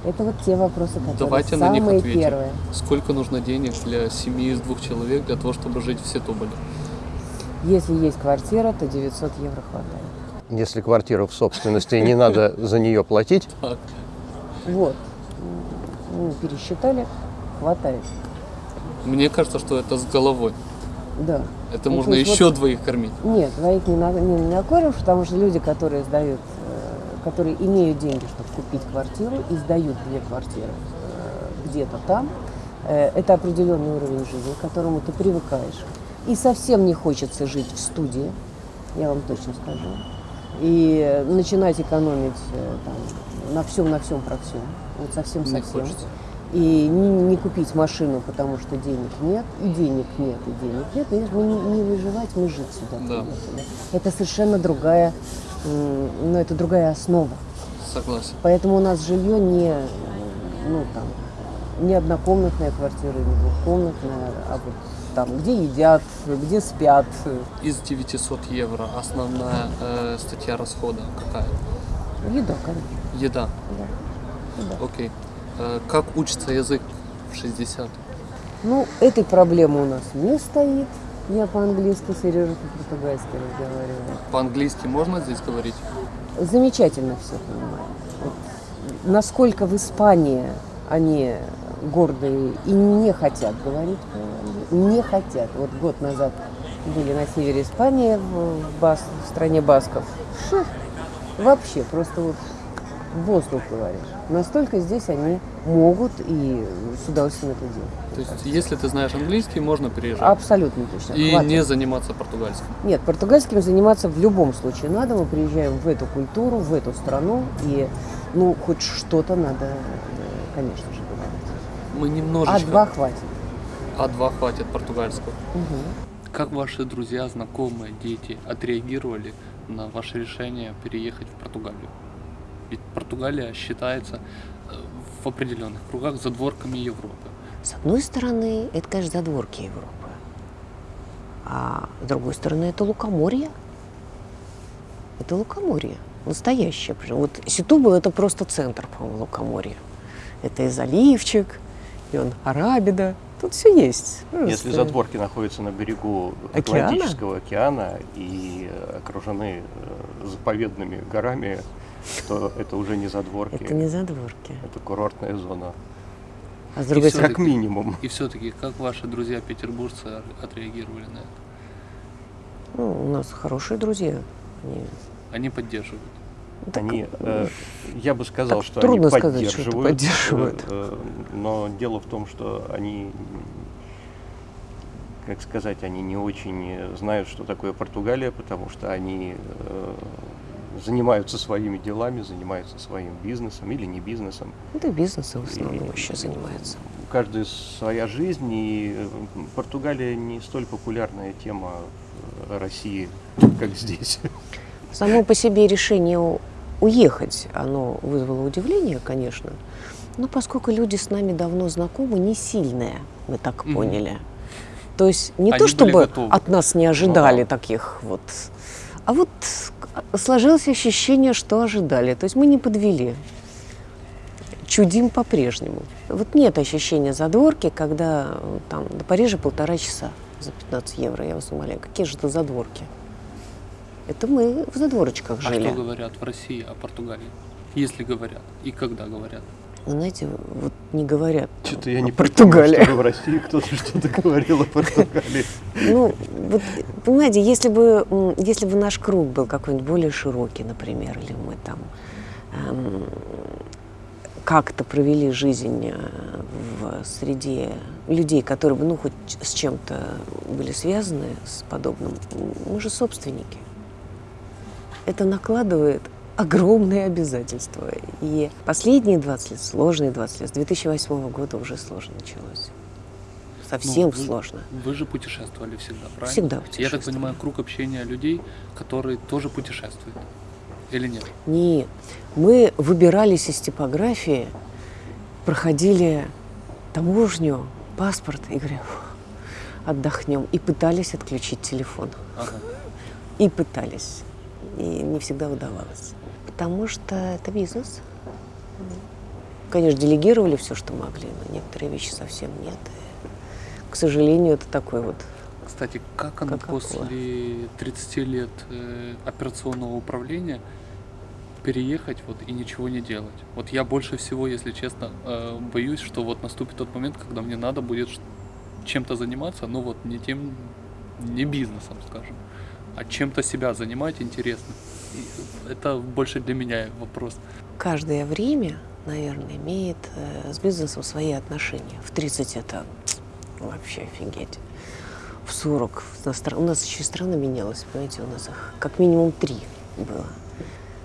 S4: Это вот те вопросы, которые
S3: Давайте на них
S4: самые
S3: ответим.
S4: первые.
S3: Сколько нужно денег для семьи из двух человек для того, чтобы жить в Сетуболе?
S4: Если есть квартира, то 900 евро хватает.
S5: Если квартира в собственности, не надо за нее платить.
S4: Вот. Ну, пересчитали, хватает.
S3: Мне кажется, что это с головой.
S4: Да.
S3: Это
S4: Ну,
S3: можно еще
S4: вот-
S3: двоих кормить.
S4: Нет, двоих не, на, не накормишь, потому что люди, которые сдают, э, которые имеют деньги, чтобы купить квартиру и сдают две квартиры э, где-то там, э, это определенный уровень жизни, к которому ты привыкаешь. И совсем не хочется жить в студии, я вам точно скажу. И начинать экономить там, на всем, на всем про всем. Вот совсем совсем. и не, не купить машину, потому что денег нет, и денег нет, и денег нет, и мы не, не выживать, мы жить сюда.
S3: Да.
S4: Это совершенно другая, ну, это другая основа.
S3: Согласен.
S4: Поэтому у нас жилье не, ну, там, не однокомнатная квартира, не двухкомнатная, а вот там, где едят, где спят.
S3: Из 900 евро основная э, статья расхода какая?
S4: Еда, конечно.
S3: Еда.
S4: Да. Еда.
S3: Окей. Э, как учится язык в 60?
S4: Ну, этой проблемы у нас не стоит. Я по-английски, Сережа по-португальски разговариваю.
S3: По-английски можно здесь говорить?
S4: Замечательно все понимаю. Вот насколько в Испании они гордые и не хотят говорить не хотят. Вот год назад были на севере Испании, в, Бас- в стране Басков. Ша, вообще, просто вот воздух говоришь. Настолько здесь они могут и с удовольствием это делают.
S3: То есть, если ты знаешь английский, можно переезжать.
S4: Абсолютно точно.
S3: И
S4: Хватит.
S3: не заниматься португальским.
S4: Нет, португальским заниматься в любом случае надо. Мы приезжаем в эту культуру, в эту страну, и ну хоть что-то надо, э, конечно же, говорить.
S3: Мы немножечко...
S4: А два хватит.
S3: А2 хватит португальского.
S4: Мгм.
S3: Как ваши друзья, знакомые, дети отреагировали на ваше решение переехать в Португалию? Ведь Португалия считается э, в определенных кругах задворками Европы.
S6: С одной стороны, это, конечно, задворки Европы. А с другой стороны, это лукоморье. Это лукоморье. Настоящее. Вот Ситубо – это просто центр, по-моему, лукоморья. Это и заливчик, и он Арабида. Тут все есть.
S5: Если
S6: Просто-
S5: задворки находятся на берегу
S6: Океана?
S5: Атлантического океана и окружены э, заповедными горами, то это уже не задворки,
S6: Это не задворки.
S5: это курортная зона.
S6: А с другой стороны,
S5: Как минимум.
S3: И все-таки, как ваши друзья петербуржцы отреагировали на это?
S6: ну, у нас хорошие друзья. Они-
S3: Они поддерживают.
S6: ну, так,
S5: Они, э, я бы сказал,
S6: так
S5: что
S6: трудно
S5: они
S6: сказать, что это
S5: поддерживают,
S6: поддерживают.
S5: э, э, но дело в том, что они, как сказать, они не очень знают, что такое Португалия, потому что они э, занимаются своими делами, занимаются своим бизнесом или не бизнесом.
S6: это бизнесом в основном
S5: И
S6: еще занимается.
S5: У каждой своя жизнь, и Португалия не столь популярная тема России, как здесь.
S6: Само по себе решение уехать, оно вызвало удивление, конечно. Но поскольку люди с нами давно знакомы, не сильное, мы так
S3: Мгм.
S6: поняли. То есть не
S3: Они
S6: то, чтобы
S3: готовы.
S6: от нас не ожидали таких вот, а вот сложилось ощущение, что ожидали. То есть мы не подвели. Чудим по-прежнему. Вот нет ощущения задворки, когда э, там до Парижа полтора часа за 15 евро. Я вас умоляю, какие же это задворки? Это мы в задворочках
S3: А
S6: жили.
S3: что говорят в России о Португалии? Если говорят. И когда говорят.
S6: Вы знаете, вот не говорят.
S5: Что-то я не
S6: Португалия.
S5: припомню, в России кто-то что-то говорил о Португалии.
S6: Ну, вот, понимаете, если бы, если бы наш круг был какой-нибудь более широкий, например, или мы там эм, как-то провели жизнь э, в среде людей, которые бы, ну, хоть с чем-то были связаны с подобным, мы же собственники. Это накладывает огромные обязательства. И последние 20 лет, сложные 20 лет, с 2008 года уже сложно началось. Совсем
S3: Ну, вы-
S6: сложно.
S3: Вы же путешествовали всегда, правильно?
S6: Всегда
S3: Я так
S6: путешествовали.
S3: понимаю, круг общения людей, которые тоже путешествуют. Или нет?
S6: Нет. Мы выбирались из типографии, проходили таможню, паспорт и говорили, «Фух, отдохнем. И пытались отключить телефон.
S3: Ага.
S6: И пытались. И не всегда удавалось. Потому что это бизнес. Конечно, делегировали все, что могли, но некоторые вещи совсем нет. И, к сожалению, это такой вот
S3: Кстати, как оно
S6: Как
S3: после 30 лет э, операционного управления переехать вот и ничего не делать? Вот я больше всего, если честно, э, боюсь, что вот наступит тот момент, когда мне надо будет чем-то заниматься, но вот не тем, не бизнесом, скажем, а чем-то себя занимать интересно. Это больше для меня вопрос.
S6: каждое время, наверное, имеет э, с бизнесом свои отношения. В 30 это вообще офигеть. В 40 у нас, еще страна менялась, понимаете, у нас их как минимум три было.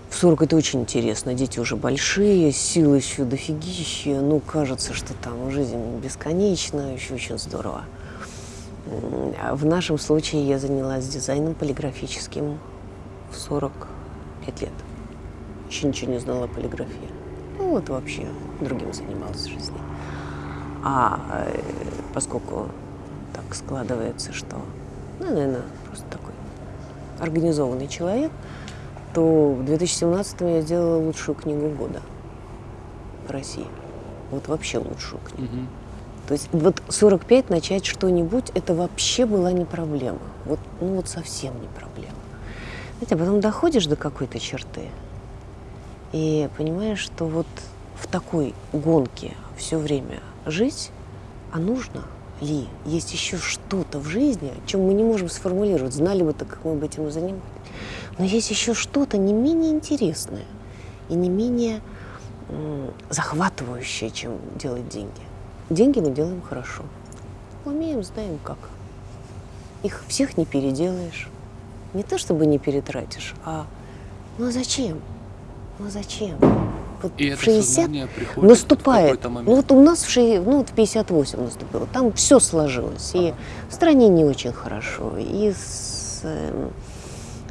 S6: В В 40 это очень интересно. Дети уже большие, силы еще дофигища. Ну, кажется, что там жизнь бесконечна, еще очень здорово. А В нашем случае я занялась дизайном полиграфическим в 45 лет. Еще ничего не знала о полиграфии. Ну, вот вообще другим занималась в жизни. А э, поскольку так складывается, что, ну, наверное, просто такой организованный человек, то в 2017 я сделала лучшую книгу года в России. Вот вообще лучшую книгу.
S3: Мгм.
S6: То есть вот 45 начать что-нибудь, это вообще была не проблема. Вот, ну вот совсем не проблема. Знаете, а потом доходишь до какой-то черты и понимаешь, что вот в такой гонке все время жить, а нужно ли? Есть еще что-то в жизни, чем мы не можем сформулировать. Знали бы так, как мы бы этим занимались. Но есть еще что-то не менее интересное и не менее захватывающее, чем делать деньги. Деньги мы делаем хорошо. Умеем, знаем как. Их всех не переделаешь. Не то чтобы не перетратишь, а ну а зачем? Ну а зачем? Вот
S3: И
S6: в
S3: это
S6: 60
S3: сознание приходит
S6: наступает. Ну вот у нас в, ши- ну, вот в 58 наступило. Там все сложилось. И в стране не очень хорошо, и с, эм,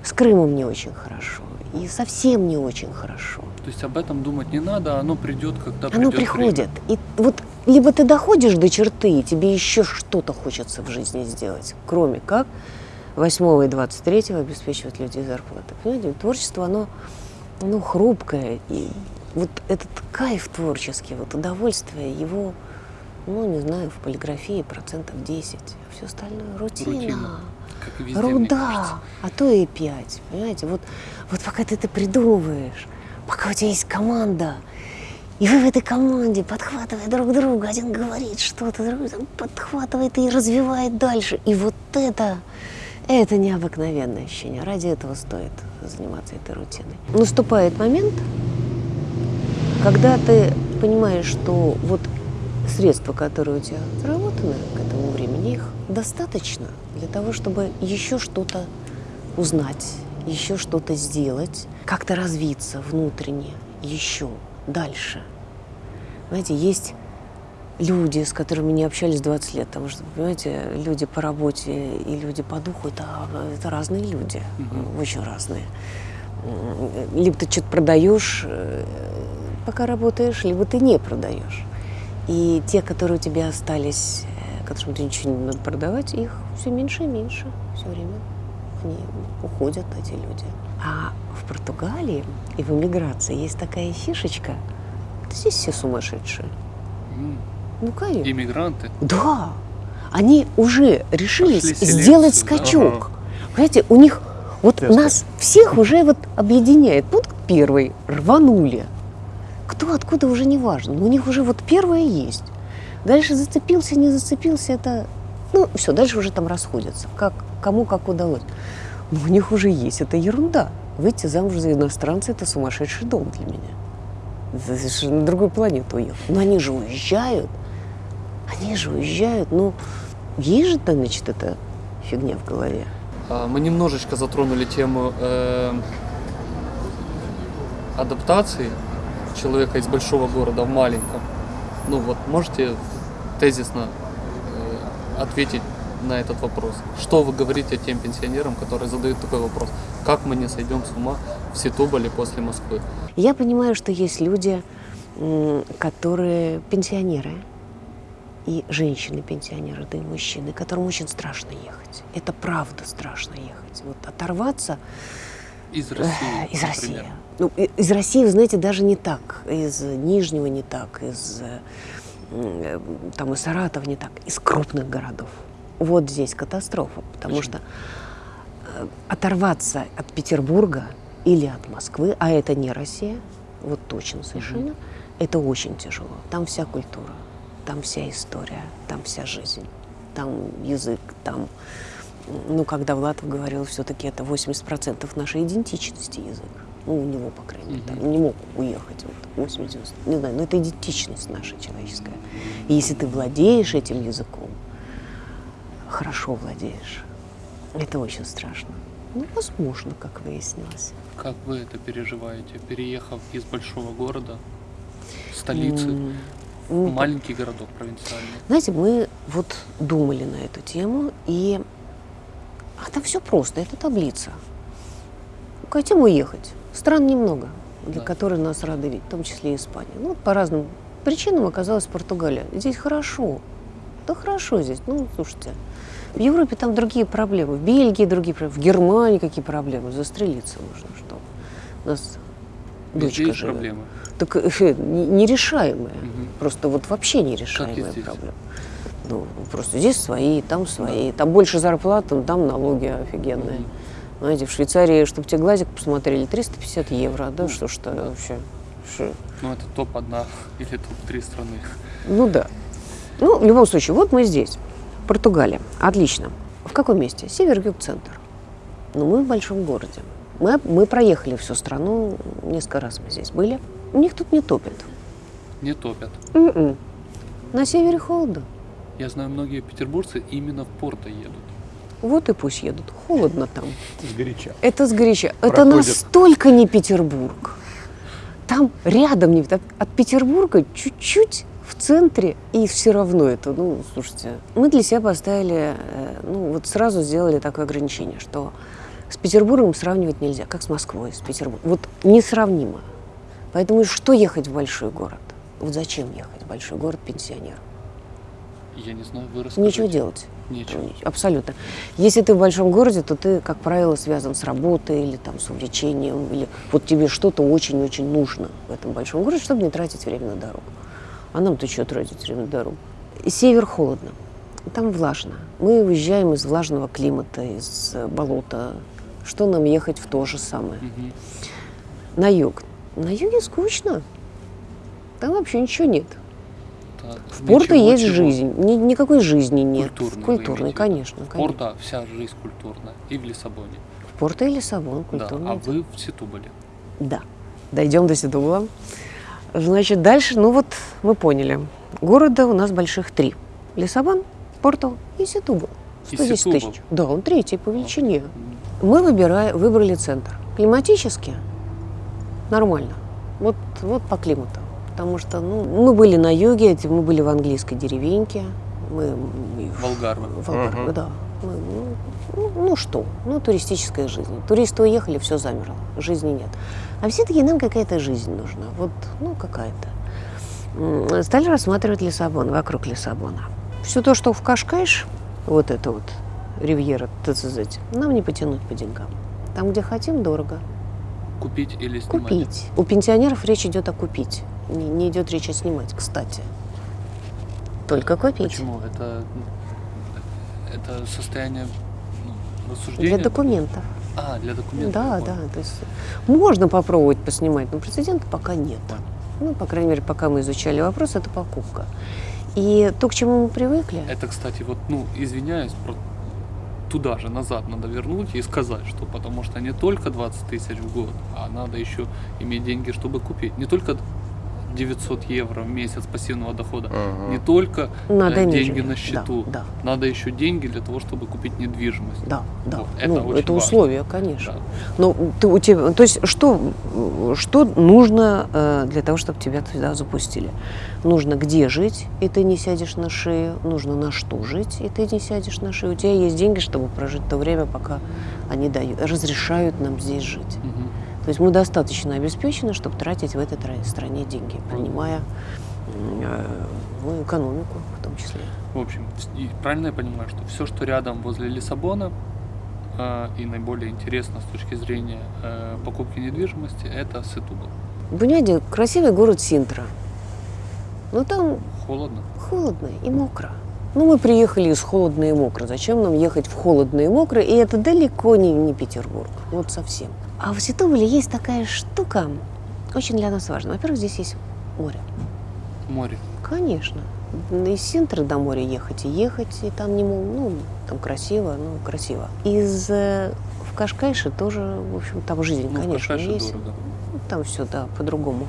S6: с Крымом не очень хорошо, и совсем не очень хорошо.
S3: То есть об этом думать не надо, оно придет, когда
S6: Оно
S3: придет
S6: приходит. И вот либо ты доходишь до черты, и тебе еще что-то хочется в жизни сделать, кроме как 8 и 23 обеспечивать людей зарплатой. Понимаете, творчество, оно, оно хрупкое. И вот этот кайф творческий, вот удовольствие, его, ну, не знаю, в полиграфии процентов 10. А все остальное рутина.
S3: Везде,
S6: Руда, а то и 5. Понимаете, вот, вот пока ты это придумываешь, пока у тебя есть команда, и вы в этой команде, подхватывая друг друга, один говорит что-то, другой подхватывает и развивает дальше. И вот это, это необыкновенное ощущение. Ради этого стоит заниматься этой рутиной. Наступает момент, когда ты понимаешь, что вот средства, которые у тебя заработаны к этому времени, их достаточно для того, чтобы еще что-то узнать, еще что-то сделать, как-то развиться внутренне, еще дальше. Знаете, есть люди, с которыми не общались 20 лет, потому что, понимаете, люди по работе и люди по духу это, это разные люди,
S3: Мгм.
S6: очень разные. Либо ты что-то продаешь, э, пока работаешь, либо ты не продаешь. И те, которые у тебя остались, э, которым ты ничего не надо продавать, их все меньше и меньше все время. Они уходят, эти люди. А в Португалии и в эмиграции есть такая фишечка. Здесь все сумасшедшие.
S3: М,
S6: Ну, конечно.
S3: Иммигранты.
S6: Да, они уже решились сделать
S3: да?
S6: скачок. Понимаете, у них вот
S5: Тесты.
S6: нас всех уже вот объединяет. Пункт первый рванули. Кто откуда уже не важно, но у них уже вот первое есть. Дальше зацепился, не зацепился, это ну все, дальше уже там расходятся, как кому как удалось. Но у них уже есть, это ерунда. Выйти замуж за иностранца это сумасшедший дом для меня. Это совершенно на другую планету уехал. Но они же уезжают. Они же уезжают, ну, есть же, значит, эта фигня в голове.
S3: А, Мы немножечко затронули тему э, адаптации человека из большого города в маленьком. Ну вот, можете тезисно э, ответить на этот вопрос? Что вы говорите тем пенсионерам, которые задают такой вопрос? Как мы не сойдем с ума в Ситуболе после Москвы?
S6: Я понимаю, что есть люди, которые пенсионеры, и женщины-пенсионеры, да и мужчины, которым очень страшно ехать. Это правда страшно ехать. Вот оторваться
S3: Из
S6: э,
S3: России,
S6: из
S3: например.
S6: России. Ну, из России, вы знаете, даже не так. Из Нижнего не так, из э, там из Саратова не так, из крупных городов. Вот здесь катастрофа, потому
S3: Почему?
S6: что э, оторваться от Петербурга или от Москвы, а это не Россия, вот точно совершенно, это очень тяжело. Там вся культура, там вся история, там вся жизнь, там язык, там ну, когда Влатов говорил, все-таки это 80% нашей идентичности язык. Ну, у него, по крайней мере, там не мог уехать. Вот, 80, не знаю, но это идентичность наша человеческая. И если ты владеешь этим языком, хорошо владеешь, это очень страшно. Ну, возможно, как выяснилось.
S3: Как вы это переживаете, переехав из большого города, столицы,
S6: М, ну,
S3: маленький городок провинциальный?
S6: Знаете, мы вот думали на эту тему, и а там все просто, это таблица. Хотим уехать. Стран немного, для
S3: Да.
S6: которых нас рады видеть, в том числе и Испания. Ну, вот по разным причинам оказалась Португалия. Здесь хорошо. Да хорошо здесь. Ну, слушайте, в Европе там другие проблемы, в Бельгии другие проблемы, в Германии какие проблемы. Застрелиться нужно, что у нас дочка живет.
S3: проблемы.
S6: Так э, не- нерешаемые.
S3: Мгм.
S6: Просто вот вообще нерешаемая
S3: здесь.
S6: проблема. Ну, просто здесь свои, там свои. Там больше зарплаты, там налоги офигенные.
S3: Мгм.
S6: Знаете, в Швейцарии, чтобы тебе глазик посмотрели, 350 евро. Да, что ж это вообще? Шо?
S3: Ну, это топ-1 или топ-3 страны.
S6: Ну да. Ну, в любом случае, вот мы здесь. Португалия. Отлично. В каком месте? Север, юг, центр. Ну, мы в большом городе. Мы, мы проехали всю страну, несколько раз мы здесь были. У них тут не топит.
S3: Не топят.
S6: М-м. На севере холодно.
S3: Я знаю, многие петербуржцы именно в Порто едут.
S6: Вот и пусть едут. Холодно там.
S5: Сгоряча.
S6: Это сгоряча. Это
S5: Проходит.
S6: настолько не Петербург. Там рядом, не, от, от Петербурга чуть-чуть в центре, и все равно это, ну, слушайте, мы для себя поставили, э, ну, вот сразу сделали такое ограничение, что с Петербургом сравнивать нельзя, как с Москвой, с Петербургом. Вот несравнимо. Поэтому что ехать в большой город? Вот зачем ехать в большой город пенсионеру?
S3: Я не знаю, вы расскажите.
S6: Нечего делать.
S3: Нечего.
S6: Абсолютно. Если ты в большом городе, то ты, как правило, связан с работой или там с увлечением, или вот тебе что-то очень-очень нужно в этом большом городе, чтобы не тратить время на дорогу. А нам-то что тратить время на дорогу? И север холодно, там влажно. Мы уезжаем из влажного климата, из болота. Что нам ехать в то же самое?
S3: Мгм.
S6: На юг. На юге скучно. Там вообще ничего нет.
S3: Так,
S6: В Порто
S3: ничего,
S6: есть
S3: чего.
S6: жизнь. Ни- никакой жизни нет.
S3: Культурной
S6: Культурной, конечно.
S3: В
S6: конечно.
S3: Порто вся жизнь культурная. И в Лиссабоне.
S6: В Порто и Лиссабон
S3: Да.
S6: культурный.
S3: А вы в Ситуболе.
S6: Да. Дойдем до Седула. Значит, дальше, ну вот мы поняли. Города у нас больших три. Лиссабон, Порту и Сетубал.
S3: И
S6: 110
S3: Сетубал.
S6: тысяч. Да, он третий по величине. Мы выбирали, выбрали центр. Климатически нормально. Вот, вот по климату. Потому что ну, мы были на юге, мы были в английской деревеньке. Мы,
S3: Волгарвы.
S6: в Алгарве,
S5: Мгм.
S6: да. Мы, ну, ну, ну что, ну туристическая жизнь. Туристы уехали, все замерло, жизни нет. А все-таки нам какая-то жизнь нужна, вот, ну какая-то. Стали рассматривать Лиссабон, вокруг Лиссабона. Все то, что в Кашкайш, вот это вот, ривьера, ТЦЗ, нам не потянуть по деньгам. Там, где хотим, дорого.
S3: Купить или снимать?
S6: Купить. У пенсионеров речь идет о купить. Не, не идет речь о снимать, кстати. Только купить.
S3: Почему? Это, это состояние ну, рассуждения?
S6: Для документов.
S3: А, для документов.
S6: Да, да. То есть можно попробовать поснимать, но прецедента пока нет. Ну, по крайней мере, пока мы изучали вопрос, это покупка. И то, к чему мы привыкли,
S3: Это, кстати, вот, ну, извиняюсь, туда же, назад надо вернуть и сказать, что потому что не только 20 тысяч в год, а надо еще иметь деньги, чтобы купить. Не только 900 евро в месяц пассивного дохода,
S5: Мгм.
S3: не только
S6: надо
S3: э,
S6: иметь
S3: деньги на счету,
S6: Да,
S3: надо еще деньги для того, чтобы купить недвижимость.
S6: да, да.
S3: Вот,
S6: да.
S3: это
S6: ну,
S3: очень
S6: это
S3: важно.
S6: условие, конечно.
S3: Да.
S6: Но ты, у тебя, то есть что, что нужно э, для того, чтобы тебя туда запустили? Нужно где жить, и ты не сядешь на шею. Нужно на что жить, и ты не сядешь на шею. У тебя есть деньги, чтобы прожить то время, пока они дают, разрешают нам здесь жить. То есть мы достаточно обеспечены, чтобы тратить в этой тра- стране деньги, принимая э, ну, экономику в том числе.
S3: В общем, правильно я понимаю, что все, что рядом возле Лиссабона, э, и наиболее интересно с точки зрения э, покупки недвижимости, это Сетубал.
S6: Понимаете, красивый город Синтра. Но там
S3: Холодно.
S6: холодно и мокро. Ну, мы приехали из холодно и мокро. Зачем нам ехать в холодно и мокро? И это далеко не, не Петербург. Вот совсем. А в Ситополе есть такая штука, очень для нас важная. Во-первых, здесь есть море.
S3: Море.
S6: Конечно. Из Синтры до моря ехать и ехать, и там не мол, ну, там красиво, ну, красиво. Из э, в Кашкайше тоже, в общем, там жизнь,
S3: Ну,
S6: конечно,
S3: Кашкайше
S6: есть.
S3: дорого.
S6: Ну, Там все, да, по-другому.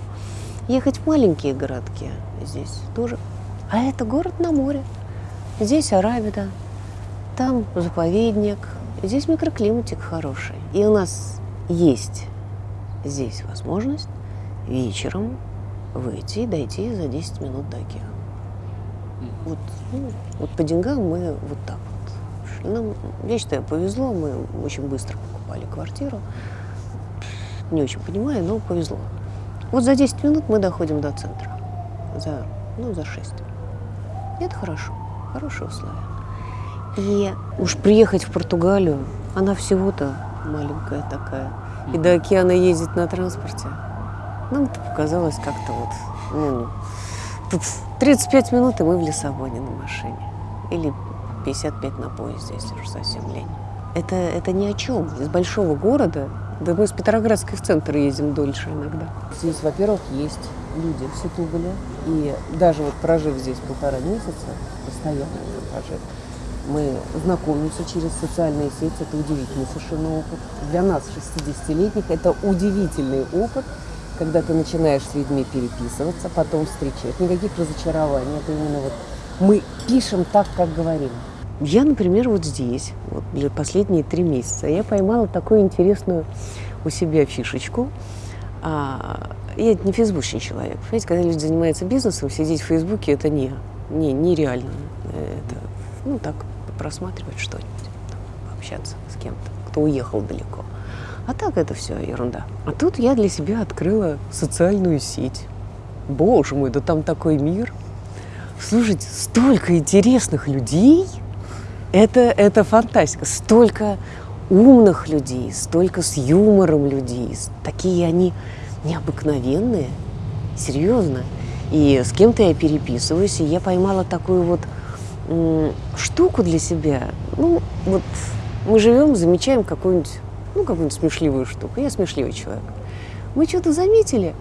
S6: Ехать в маленькие городки здесь тоже. А это город на море. Здесь Арабида, там заповедник, Здесь микроклиматик хороший. И у нас есть здесь возможность вечером выйти и дойти за 10 минут до океана. Вот, ну, вот по деньгам мы вот так вот шли. Нам, я считаю, повезло, мы очень быстро покупали квартиру. Не очень понимаю, но повезло. Вот за 10 минут мы доходим до центра. За, ну, за 6. И это хорошо, хорошие условия. И уж приехать в Португалию, она всего-то маленькая такая. И до океана ездить на транспорте. Нам это показалось как-то вот, ну, тут 35 минут, и мы в Лиссабоне на машине. Или 55 на поезде, если уж совсем лень. Это, это ни о чем. Из большого города, да мы с Петроградской в центр ездим дольше иногда.
S4: Здесь, во-первых, есть люди в Сетуголе. И даже вот прожив здесь полтора месяца, постоянно прожив, мы знакомимся через социальные сети. Это удивительный совершенно опыт. Для нас, 60-летних, это удивительный опыт, когда ты начинаешь с людьми переписываться, потом встречаешь. Никаких разочарований. Это именно вот мы пишем так, как говорим.
S6: Я, например, вот здесь, вот для последние три месяца, я поймала такую интересную у себя фишечку. А, я не фейсбучный человек. Понимаете, когда люди занимаются бизнесом, сидеть в Фейсбуке это не, не, нереально. Это, ну, так, просматривать что-нибудь, там, пообщаться с кем-то, кто уехал далеко. А так это все ерунда. А тут я для себя открыла социальную сеть. Боже мой, да там такой мир. Слушайте, столько интересных людей. Это, это фантастика. Столько умных людей, столько с юмором людей. Такие они необыкновенные. Серьезно. И с кем-то я переписываюсь, и я поймала такую вот штуку для себя. Ну, вот мы живем, замечаем какую-нибудь, ну, какую-нибудь смешливую штуку. Я смешливый человек. Мы что-то заметили,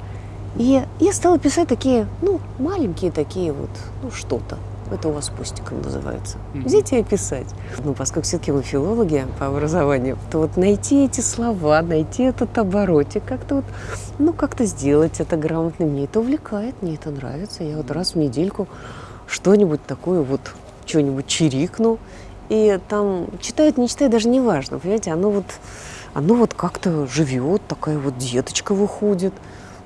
S6: и я стала писать такие, ну, маленькие такие вот, ну, что-то. Это у вас постиком называется. Взять и описать. Ну, поскольку все-таки мы филологи по образованию, то вот найти эти слова, найти этот оборотик, как-то вот, ну, как-то сделать это грамотно. Мне это увлекает, мне это нравится. Я вот раз в недельку что-нибудь такое вот, что-нибудь чирикну. И там читает, не читает, даже не важно, понимаете, оно вот, оно вот как-то живет, такая вот деточка выходит.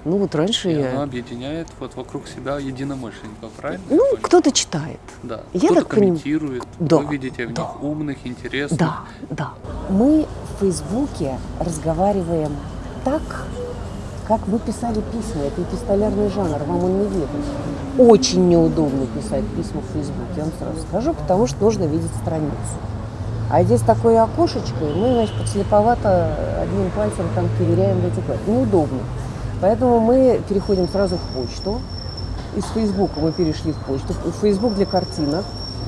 S6: Ну вот раньше
S3: И
S6: я...
S3: она объединяет вот вокруг себя единомышленников, правильно?
S6: Ну, кто-то читает.
S3: Да.
S6: я
S3: Кто-то
S6: так
S3: комментирует,
S6: Да,
S3: вы видите в
S6: да.
S3: них умных, интересных.
S6: Да, да.
S4: Мы в Фейсбуке разговариваем так, как вы писали письма. Это эпистолярный жанр, вам он неведом. Очень неудобно писать письма в Фейсбуке, я вам сразу скажу, потому что нужно видеть страницу. А здесь такое окошечко, и мы, значит, подслеповато одним пальцем там ковыряем в эти клавиши. Неудобно. Поэтому мы переходим сразу в почту. Из Фейсбука мы перешли в почту. Фейсбук для картинок,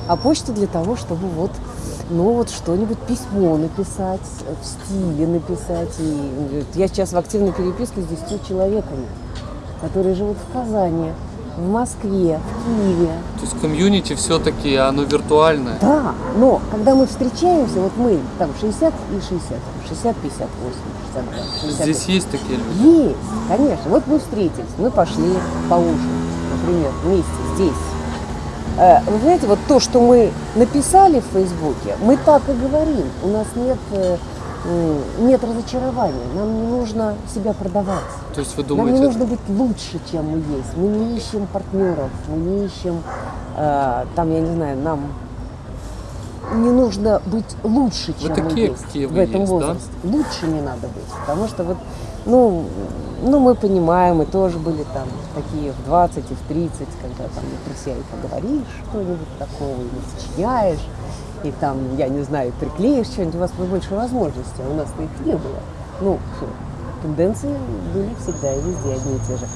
S4: а почта для того, чтобы вот, ну вот что-нибудь письмо написать, в стиле написать. И я сейчас в активной переписке с 10 человеками, которые живут в Казани, в Москве, в Киеве.
S3: То есть комьюнити все-таки оно виртуальное.
S4: Да, но когда мы встречаемся, вот мы там 60 и 60, 60, 58, 62, 60.
S3: Здесь есть такие люди.
S4: Есть, конечно. Вот мы встретились, мы пошли поужинать, например, вместе здесь. Э, Вы знаете, вот то, что мы написали в Фейсбуке, мы так и говорим. У нас нет, э, нет разочарования. Нам не нужно себя продавать.
S3: То есть вы
S4: Нам не
S3: думаете,
S4: нужно быть лучше, чем мы есть. Мы не ищем партнеров, мы не ищем, э, там, я не знаю, нам не нужно быть лучше,
S3: Вы
S4: чем
S3: такие,
S4: мы есть
S3: какие
S4: в
S3: вы
S4: этом
S3: есть, да?
S4: возрасте. Лучше не надо быть, потому что вот, ну, ну, мы понимаем, мы тоже были там такие в 20 и в 30, когда там и про себя и поговоришь что-нибудь такого, и сочиняешь, и там, я не знаю, приклеишь что-нибудь, у вас больше возможностей, а у нас-то их не было. Ну, тенденции были всегда и везде одни и те же.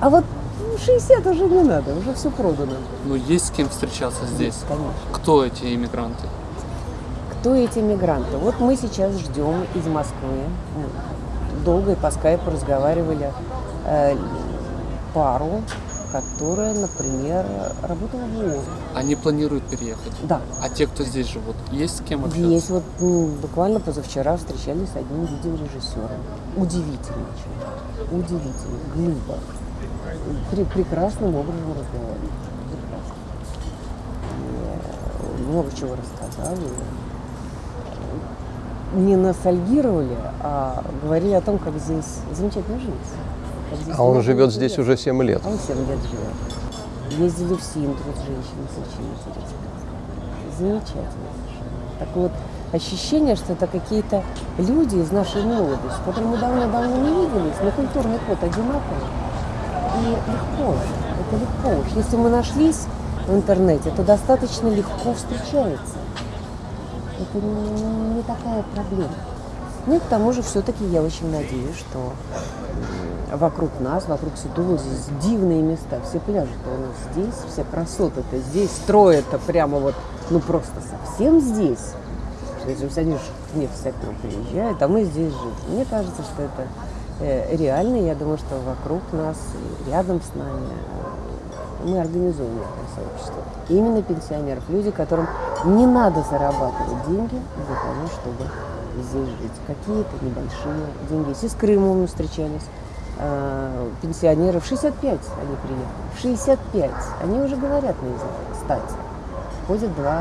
S4: А вот ну, 60 уже не надо, уже все продано.
S3: ну есть с кем встречаться здесь?
S4: Конечно.
S3: Кто эти иммигранты?
S4: Кто эти мигранты? Вот мы сейчас ждем из Москвы. Долго и по скайпу разговаривали э, пару, которая, например, работала в ООН.
S3: Они планируют переехать.
S4: Да,
S3: А те, кто здесь живут, есть с кем общаться?
S4: есть вот м, буквально позавчера встречались с одним видеорежиссером. Удивительный человек, удивительный, глыба. Пре- прекрасным образом разговаривает. Прекрасно. И, много чего рассказал. не ностальгировали, а говорили о том, как здесь замечательно жить.
S5: А он живет здесь уже 7 лет.
S4: Он 7 лет живет. Ездили в Синдру с женщиной, очень интересно. Замечательно. Так вот, ощущение, что это какие-то люди из нашей молодости, с которыми мы давно-давно не виделись, но культурный код одинаковый. И легко, это легко. Уж если мы нашлись в интернете, то достаточно легко встречается. Это не, не такая проблема. Ну и к тому же все-таки я очень надеюсь, что вокруг нас, вокруг Ситула здесь дивные места. Все пляжи-то у нас здесь, все красоты-то здесь, строят-то прямо вот, ну просто совсем здесь. Что Если все к нам приезжают, а мы здесь жили. Мне кажется, что это э, реально. Я думаю, что вокруг нас, рядом с нами э, мы организуем это сообщество. Именно пенсионеров, люди, которым не надо зарабатывать деньги для того, чтобы здесь жить. Какие-то небольшие деньги. С Крымом мы встречались, э, пенсионеров 65 они приехали. В 65. Они уже говорят на языке, кстати. Ходят два,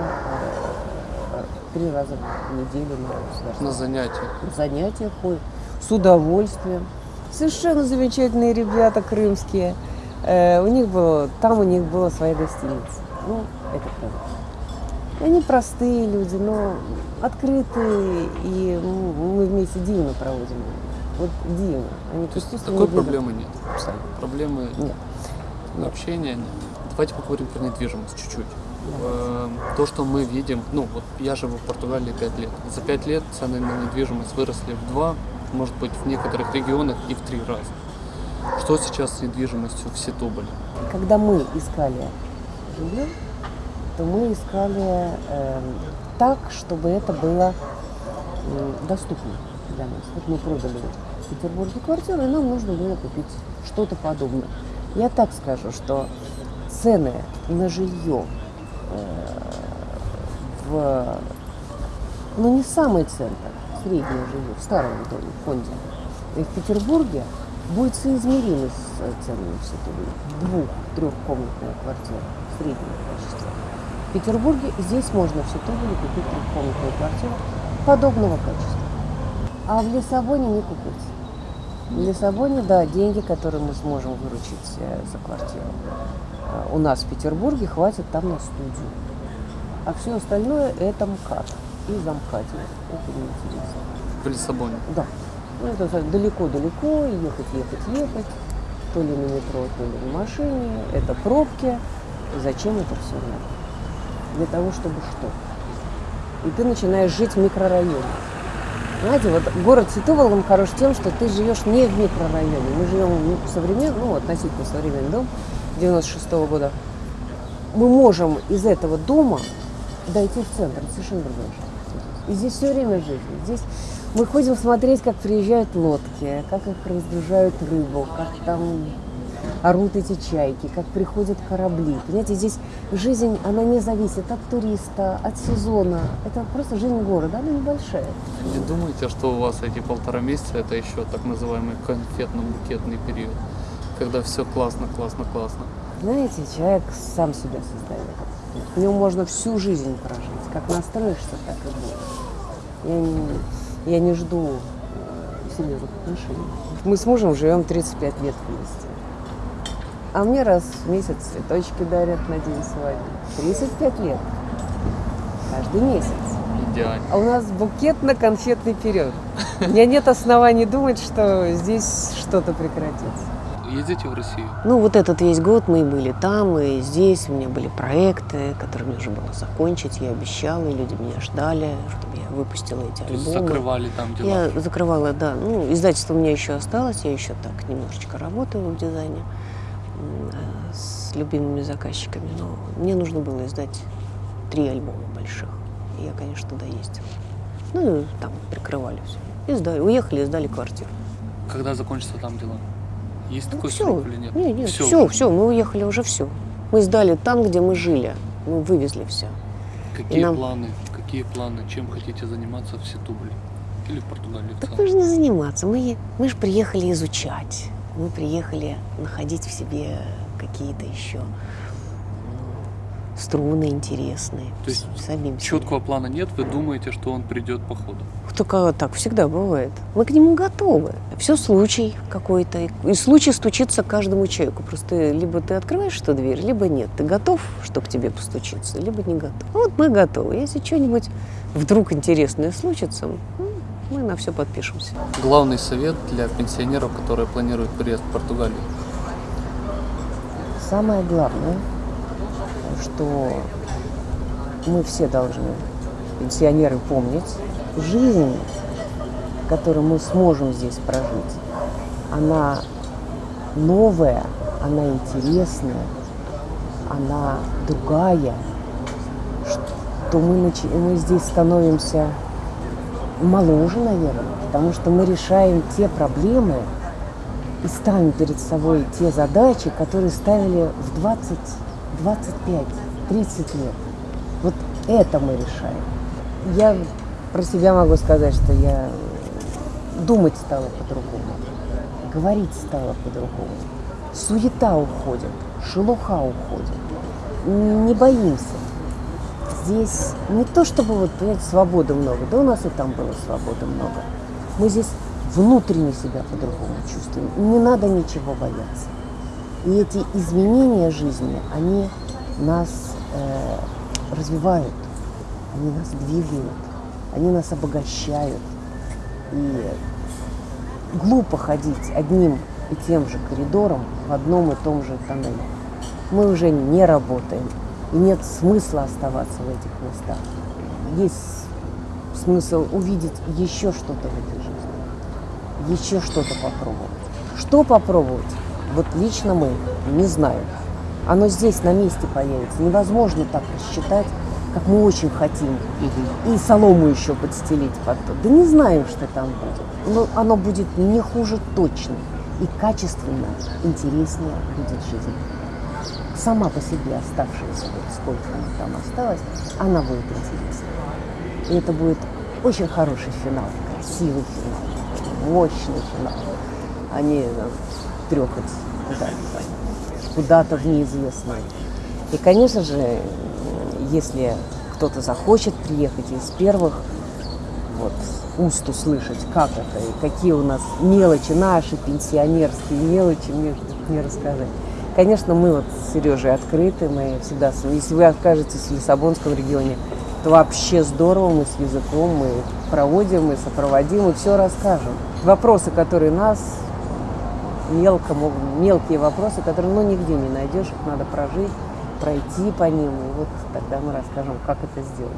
S4: э, три раза в неделю на
S3: На
S4: государственные
S3: занятиях.
S4: занятия ходят с удовольствием. Совершенно замечательные ребята крымские. Э, у них было, там у них была своя гостиница. Ну, это правда. Они простые люди, но открытые, и м, мы вместе дивно проводим. Вот дивно. Они
S3: То есть такой
S4: видом.
S3: проблемы нет. Абсолютно. Проблемы
S4: Нет.
S3: общения нет. Давайте поговорим про недвижимость чуть-чуть. Э, То, что мы видим, ну вот я живу в Португалии 5 лет. За 5 лет цены на недвижимость выросли в 2, может быть в некоторых регионах и в 3 раза. Что сейчас с недвижимостью в Ситуболе?
S4: Когда мы искали жилье, то мы искали эм, так, чтобы это было доступно для нас. Вот мы продали в Петербурге квартиру, и нам нужно было купить что-то подобное. Я так скажу, что цены на жилье э, в, ну не самый центр, среднее жилье, в старом доме, в фонде, и в Петербурге будет соизмеримы с ценами в. Двух-трехкомнатная квартира среднего качества. В Петербурге здесь можно в Ситубе купить трехкомнатную квартиру подобного качества. А в Лиссабоне не купить. В Лиссабоне, да, деньги, которые мы сможем выручить э, за квартиру, э, у нас в Петербурге хватит там на студию. А все остальное это МКАД и замкадие. Это неинтересно.
S3: В Лиссабоне.
S4: Да. Ну, это далеко-далеко, ехать, ехать, ехать. То ли на метро, то ли на машине. Это пробки. Зачем это все надо? Для того, чтобы что? И ты начинаешь жить в микрорайоне. Знаете, вот город Ситувал, он хорош тем, что ты живешь не в микрорайоне. Мы живем в современном, ну, относительно современный дом 96 года. Мы можем из этого дома дойти в центр. Совершенно жизнь. И здесь все время жизнь. Здесь мы ходим смотреть, как приезжают лодки, как их разгружают рыбу, как там орут эти чайки, как приходят корабли. Понимаете, здесь жизнь, она не зависит от туриста, от сезона. Это просто жизнь города, она небольшая.
S3: Не думайте, что у вас эти полтора месяца это еще так называемый конфетно-букетный период, когда все классно, классно, классно.
S4: Знаете, человек сам себя создает. В нем можно всю жизнь прожить. Как настроишься, так и будет. Я не, я не жду э, серьезных отношений. Мы с мужем живем 35 лет вместе. А мне раз в месяц цветочки дарят на день свадьбы. 35 лет. Каждый месяц.
S3: Идеально.
S4: А у нас букетно-конфетный период. У меня нет оснований думать, что здесь что-то прекратится.
S3: Ездите в Россию?
S6: Ну, вот этот весь год мы и были там, и здесь. У меня были проекты, которые нужно было закончить. Я обещала, и люди меня ждали, чтобы я выпустила эти
S3: То есть
S6: альбомы.
S3: закрывали там дела?
S6: Я закрывала, да. Ну, издательство у меня еще осталось, я еще так немножечко работаю в дизайне с любимыми заказчиками. Но мне нужно было издать три альбома больших. И я, конечно, туда ездила. Ну, и там прикрывали все. И сдали. Уехали и сдали квартиру.
S3: Когда закончатся там дела? Есть такой
S6: все.
S3: срок или нет?
S6: Нет, нет, все,
S3: уже.
S6: все, мы уехали уже все. Мы сдали там, где мы жили. Мы вывезли все.
S3: Какие
S6: нам-
S3: планы? Какие планы? Чем хотите заниматься в Ситубле? Или в Португалии
S6: Так нужно заниматься. Мы, мы же приехали изучать. Мы приехали находить в себе какие-то еще струны интересные.
S3: То есть
S6: Садимся.
S3: Четкого плана нет, вы думаете, что он придет по ходу.
S6: Только так всегда бывает. Мы к нему готовы. Все случай какой-то. И случай стучится к каждому человеку. Просто либо ты открываешь эту дверь, либо нет. Ты готов, что к тебе постучиться, либо не готов. Вот мы готовы. Если что-нибудь вдруг интересное случится, ну, мы на все подпишемся.
S3: Главный совет для пенсионеров, которые планируют приезд в Португалию.
S4: Самое главное, что мы все должны, пенсионеры, помнить, жизнь, которую мы сможем здесь прожить, она новая, она интересная, она другая, что мы, мы здесь становимся моложе, наверное, потому что мы решаем те проблемы, и ставим перед собой те задачи, которые ставили в 20, 25, 30 лет. Вот это мы решаем. Я про себя могу сказать, что я думать стала по-другому, говорить стала по-другому. Суета уходит, шелуха уходит. Не боимся. Здесь не то чтобы вот, понимаете, свободы много, да у нас и там было свободы много. Мы здесь внутренне себя по-другому чувствуем. Не надо ничего бояться. И эти изменения жизни, они нас э, развивают, они нас двигают, они нас обогащают. И глупо ходить одним и тем же коридором в одном и том же тоннеле. Мы уже не работаем, и нет смысла оставаться в этих местах. Есть смысл увидеть еще что-то в этой жизни, еще что-то попробовать. Что попробовать? Вот лично мы не знаем. Оно здесь на месте появится. Невозможно так рассчитать, как мы очень хотим. И солому еще подстелить под то. Да не знаем, что там будет. Но оно будет не хуже точно. И качественно, интереснее будет жизнь. Сама по себе оставшаяся, вот сколько она там осталась, она будет интереснее. И это будет очень хороший финал, красивый финал, мощный финал. А не э, трехать куда-то, куда-то в неизвестное. И, конечно же, если кто-то захочет приехать из первых, вот, уст услышать, как это и какие у нас мелочи, наши пенсионерские мелочи, мне, мне рассказать. Конечно, мы вот с Сережей открыты, мы всегда, если вы окажетесь в Лиссабонском регионе, то вообще здорово, мы с языком, мы проводим, мы сопроводим и все расскажем. Вопросы, которые нас мелко, мелкие вопросы, которые ну, нигде не найдешь, их надо прожить, пройти по ним, и вот тогда мы расскажем, как это сделать.